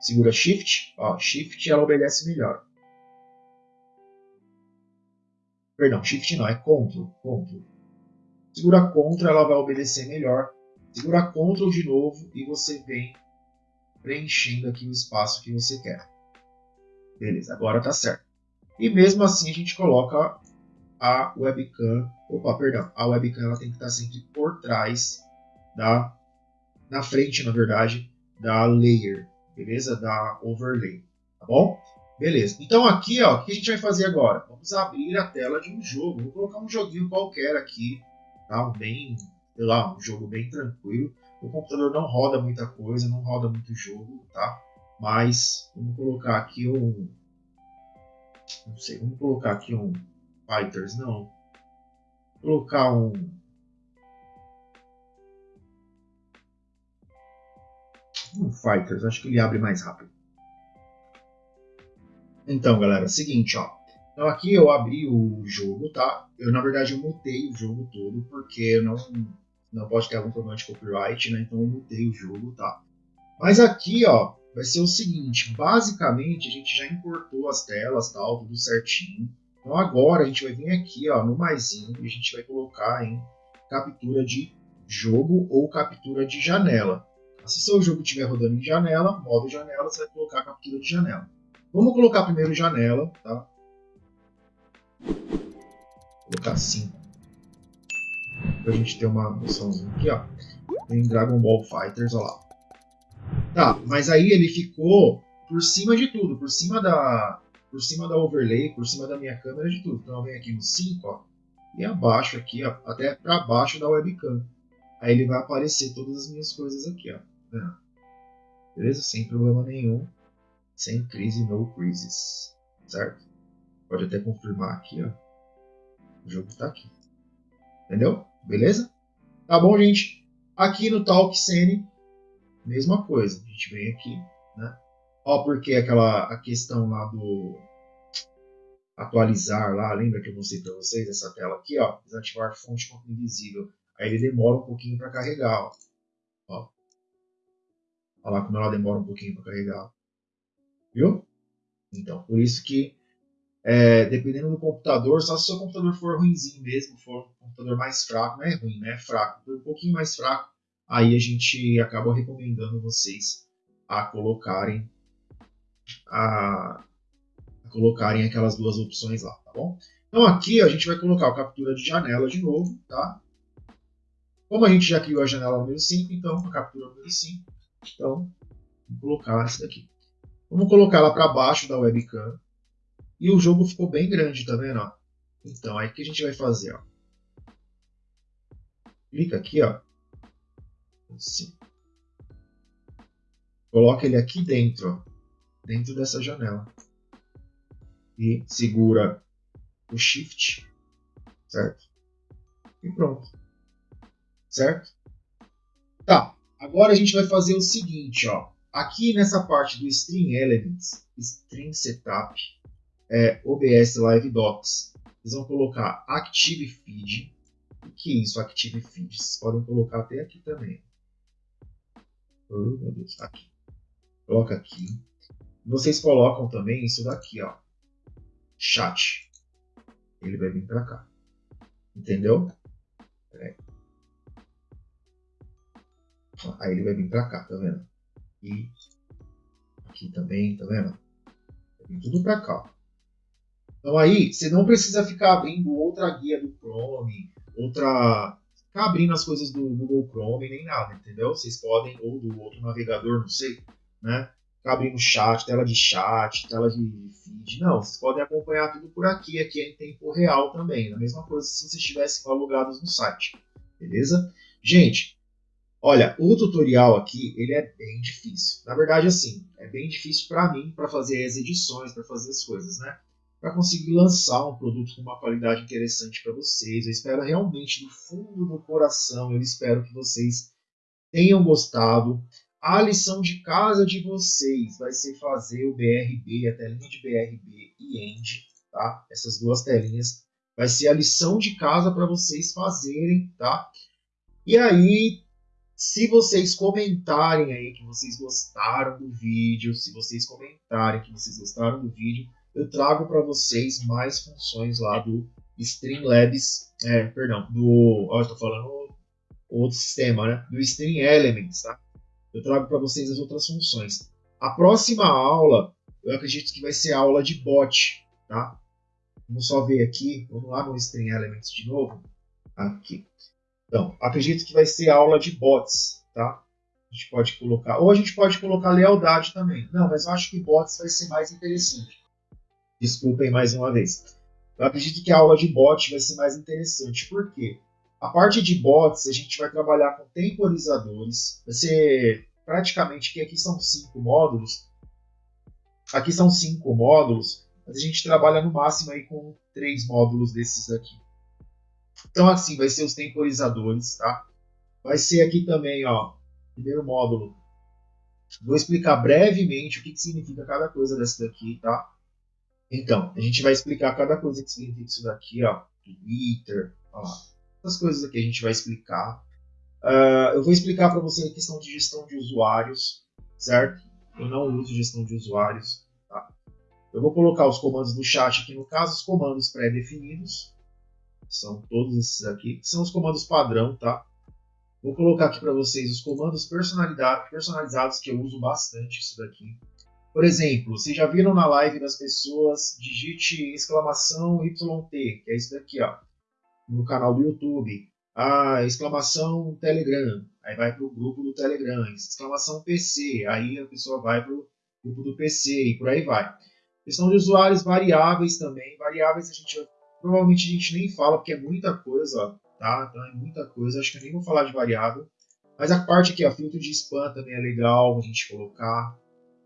Segura Shift, ó, Shift ela obedece melhor. Perdão, Shift não, é Ctrl, Ctrl. Segura Ctrl, ela vai obedecer melhor. Segura Ctrl de novo e você vem preenchendo aqui o espaço que você quer. Beleza, agora tá certo. E mesmo assim a gente coloca a webcam, opa, perdão, a webcam ela tem que estar sempre por trás da, na frente, na verdade, da layer, beleza? Da overlay, tá bom? Beleza. Então aqui, ó, o que a gente vai fazer agora? Vamos abrir a tela de um jogo. Vou colocar um joguinho qualquer aqui, tá? Bem, sei lá, um jogo bem tranquilo. O computador não roda muita coisa, não roda muito jogo, tá? Mas vamos colocar aqui um, não sei, vamos colocar aqui um Fighters, não. Vou colocar um um Fighters, acho que ele abre mais rápido. Então, galera, seguinte, ó. Então aqui eu abri o jogo, tá? Eu, na verdade, eu mutei o jogo todo, porque eu não, não pode ter algum problema de copyright, né? Então eu mutei o jogo, tá? Mas aqui, ó, vai ser o seguinte, basicamente a gente já importou as telas, tal, tudo certinho. Então agora a gente vai vir aqui, ó, no maisinho, e a gente vai colocar em captura de jogo ou captura de janela. Se seu jogo estiver rodando em janela, modo janela, você vai colocar captura de janela. Vamos colocar primeiro janela, tá? Vou colocar assim. Pra gente ter uma noçãozinha aqui, ó. Tem Dragon Ball Fighters, ó lá. Tá, mas aí ele ficou por cima de tudo, por cima da por cima da overlay, por cima da minha câmera de tudo. Então eu venho aqui no 5, ó, e abaixo aqui, ó, até para baixo da webcam. Aí ele vai aparecer todas as minhas coisas aqui, ó. Tá Beleza? Sem problema nenhum sem crise, no crisis, certo? Pode até confirmar aqui, ó. O jogo está aqui. Entendeu? Beleza? Tá bom, gente? Aqui no Talk Scene, mesma coisa. A gente vem aqui, né? Ó, porque aquela a questão lá do atualizar lá, lembra que eu mostrei para vocês essa tela aqui, ó, desativar fonte invisível. Aí ele demora um pouquinho para carregar, ó. ó. Olha lá como ela demora um pouquinho para carregar. Viu? Então, por isso que, é, dependendo do computador, só se o seu computador for ruimzinho mesmo, for um computador mais fraco, não é ruim, né? É fraco, um pouquinho mais fraco, aí a gente acaba recomendando vocês a colocarem a, a colocarem aquelas duas opções lá, tá bom? Então aqui a gente vai colocar a captura de janela de novo, tá? Como a gente já criou a janela número 5, então a captura número 5, então vou colocar essa daqui. Vamos colocar ela para baixo da webcam. E o jogo ficou bem grande, tá vendo? Então, aí o que a gente vai fazer? Ó? Clica aqui, ó. Assim. Coloca ele aqui dentro, ó, dentro dessa janela. E segura o Shift, certo? E pronto. Certo? Tá, agora a gente vai fazer o seguinte, ó. Aqui nessa parte do String Elements, String Setup, é, OBS Live Docs, vocês vão colocar Active Feed. O que é isso, Active Feed? Vocês podem colocar até aqui também. Oh, meu Deus, tá aqui. Coloca aqui. Vocês colocam também isso daqui, ó. Chat. Ele vai vir para cá. Entendeu? Aí ele vai vir para cá, tá vendo? Aqui, aqui também, tá vendo? Vem tudo para cá. Então aí, você não precisa ficar abrindo outra guia do Chrome, outra... Ficar abrindo as coisas do Google Chrome, nem nada, entendeu? Vocês podem, ou do outro navegador, não sei, né? Ficar abrindo chat, tela de chat, tela de feed. Não, vocês podem acompanhar tudo por aqui, aqui é em tempo real também. A mesma coisa se vocês estivessem logados no site, beleza? Gente, Olha, o tutorial aqui, ele é bem difícil. Na verdade, assim, é bem difícil para mim, para fazer as edições, para fazer as coisas, né? Para conseguir lançar um produto com uma qualidade interessante para vocês. Eu espero realmente, do fundo do coração, eu espero que vocês tenham gostado. A lição de casa de vocês vai ser fazer o BRB, a telinha de BRB e END, tá? Essas duas telinhas vai ser a lição de casa para vocês fazerem, tá? E aí, se vocês comentarem aí que vocês gostaram do vídeo, se vocês comentarem que vocês gostaram do vídeo, eu trago para vocês mais funções lá do Streamlabs, é, perdão, do, ó, eu tô falando outro sistema, né? Do Stream Elements, tá? Eu trago para vocês as outras funções. A próxima aula, eu acredito que vai ser a aula de bot, tá? Vamos só ver aqui, vamos lá no Stream Elements de novo. Aqui. Então, acredito que vai ser aula de bots, tá? A gente pode colocar, ou a gente pode colocar lealdade também. Não, mas eu acho que bots vai ser mais interessante. Desculpem mais uma vez. Eu acredito que a aula de bot vai ser mais interessante. Por quê? A parte de bots, a gente vai trabalhar com temporizadores. Vai ser praticamente que aqui são cinco módulos. Aqui são cinco módulos, mas a gente trabalha no máximo aí com três módulos desses aqui. Então assim, vai ser os temporizadores, tá? Vai ser aqui também, ó, primeiro módulo. Vou explicar brevemente o que, que significa cada coisa dessa daqui, tá? Então, a gente vai explicar cada coisa que significa isso daqui, ó. Twitter, ó. Essas coisas aqui a gente vai explicar. Uh, eu vou explicar para você a questão de gestão de usuários, certo? Eu não uso gestão de usuários. Tá? Eu vou colocar os comandos do chat aqui, no caso, os comandos pré-definidos. São todos esses aqui, são os comandos padrão, tá? Vou colocar aqui para vocês os comandos personalizados que eu uso bastante isso daqui. Por exemplo, vocês já viram na live das pessoas, digite exclamação YT, que é isso daqui, ó, no canal do YouTube a exclamação Telegram, aí vai para o grupo do Telegram, exclamação PC, aí a pessoa vai para o grupo do PC e por aí vai. Questão de usuários variáveis também, variáveis a gente provavelmente a gente nem fala porque é muita coisa, tá? Então é muita coisa, acho que eu nem vou falar de variável. Mas a parte aqui, ó, filtro de spam também é legal a gente colocar,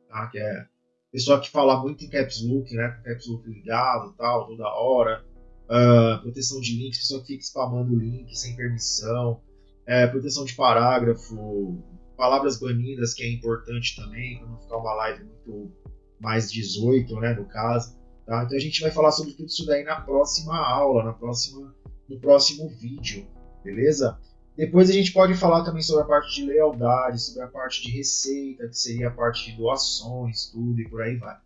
tá? Que é pessoa que fala muito em caps look, né? Caps look ligado, tal, toda hora uh, proteção de links, pessoa que fica spamando link sem permissão, é, proteção de parágrafo, palavras banidas, que é importante também, para não ficar uma live muito mais 18, né, no caso. Tá? Então a gente vai falar sobre tudo isso daí na próxima aula, na próxima, no próximo vídeo, beleza? Depois a gente pode falar também sobre a parte de lealdade, sobre a parte de receita, que seria a parte de doações, tudo e por aí vai.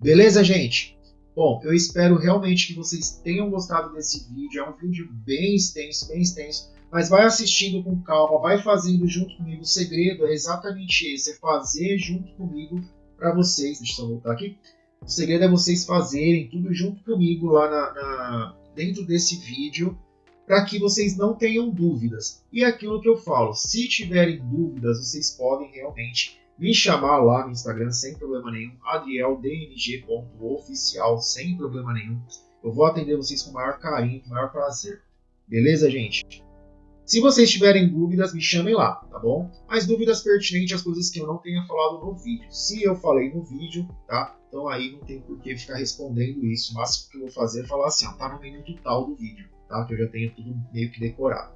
Beleza, gente? Bom, eu espero realmente que vocês tenham gostado desse vídeo. É um vídeo bem extenso, bem extenso. Mas vai assistindo com calma, vai fazendo junto comigo. O segredo é exatamente esse, é fazer junto comigo para vocês. Deixa eu voltar aqui. O segredo é vocês fazerem tudo junto comigo lá na, na dentro desse vídeo para que vocês não tenham dúvidas. E é aquilo que eu falo, se tiverem dúvidas, vocês podem realmente me chamar lá no Instagram sem problema nenhum, adrieldng.oficial sem problema nenhum. Eu vou atender vocês com o maior carinho, com o maior prazer. Beleza, gente? Se vocês tiverem dúvidas, me chamem lá, tá bom? Mas dúvidas pertinentes às coisas que eu não tenha falado no vídeo. Se eu falei no vídeo, tá? Então aí não tem por que ficar respondendo isso. O máximo que eu vou fazer é falar assim, ó, tá no minuto tal do vídeo, tá? Que eu já tenho tudo meio que decorado.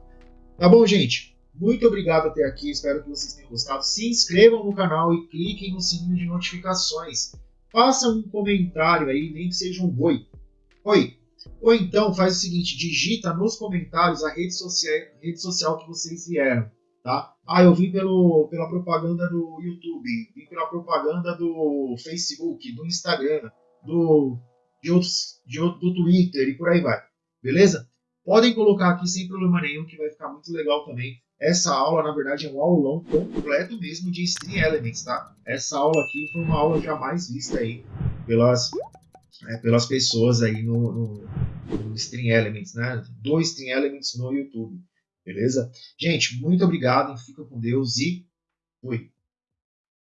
Tá bom, gente? Muito obrigado até aqui, espero que vocês tenham gostado. Se inscrevam no canal e cliquem no sininho de notificações. Façam um comentário aí, nem que seja um oi. Oi. Ou então faz o seguinte, digita nos comentários a rede social, rede social que vocês vieram. Tá? Ah, eu vim pelo, pela propaganda do YouTube, vim pela propaganda do Facebook, do Instagram, do, de outros, de, do Twitter e por aí vai. Beleza? Podem colocar aqui sem problema nenhum, que vai ficar muito legal também. Essa aula, na verdade, é um aulão completo mesmo de Stream Elements, tá? Essa aula aqui foi uma aula jamais vista aí pelas, é, pelas pessoas aí no, no, no Stream Elements, né? Do Stream Elements no YouTube, beleza? Gente, muito obrigado, fica com Deus e fui!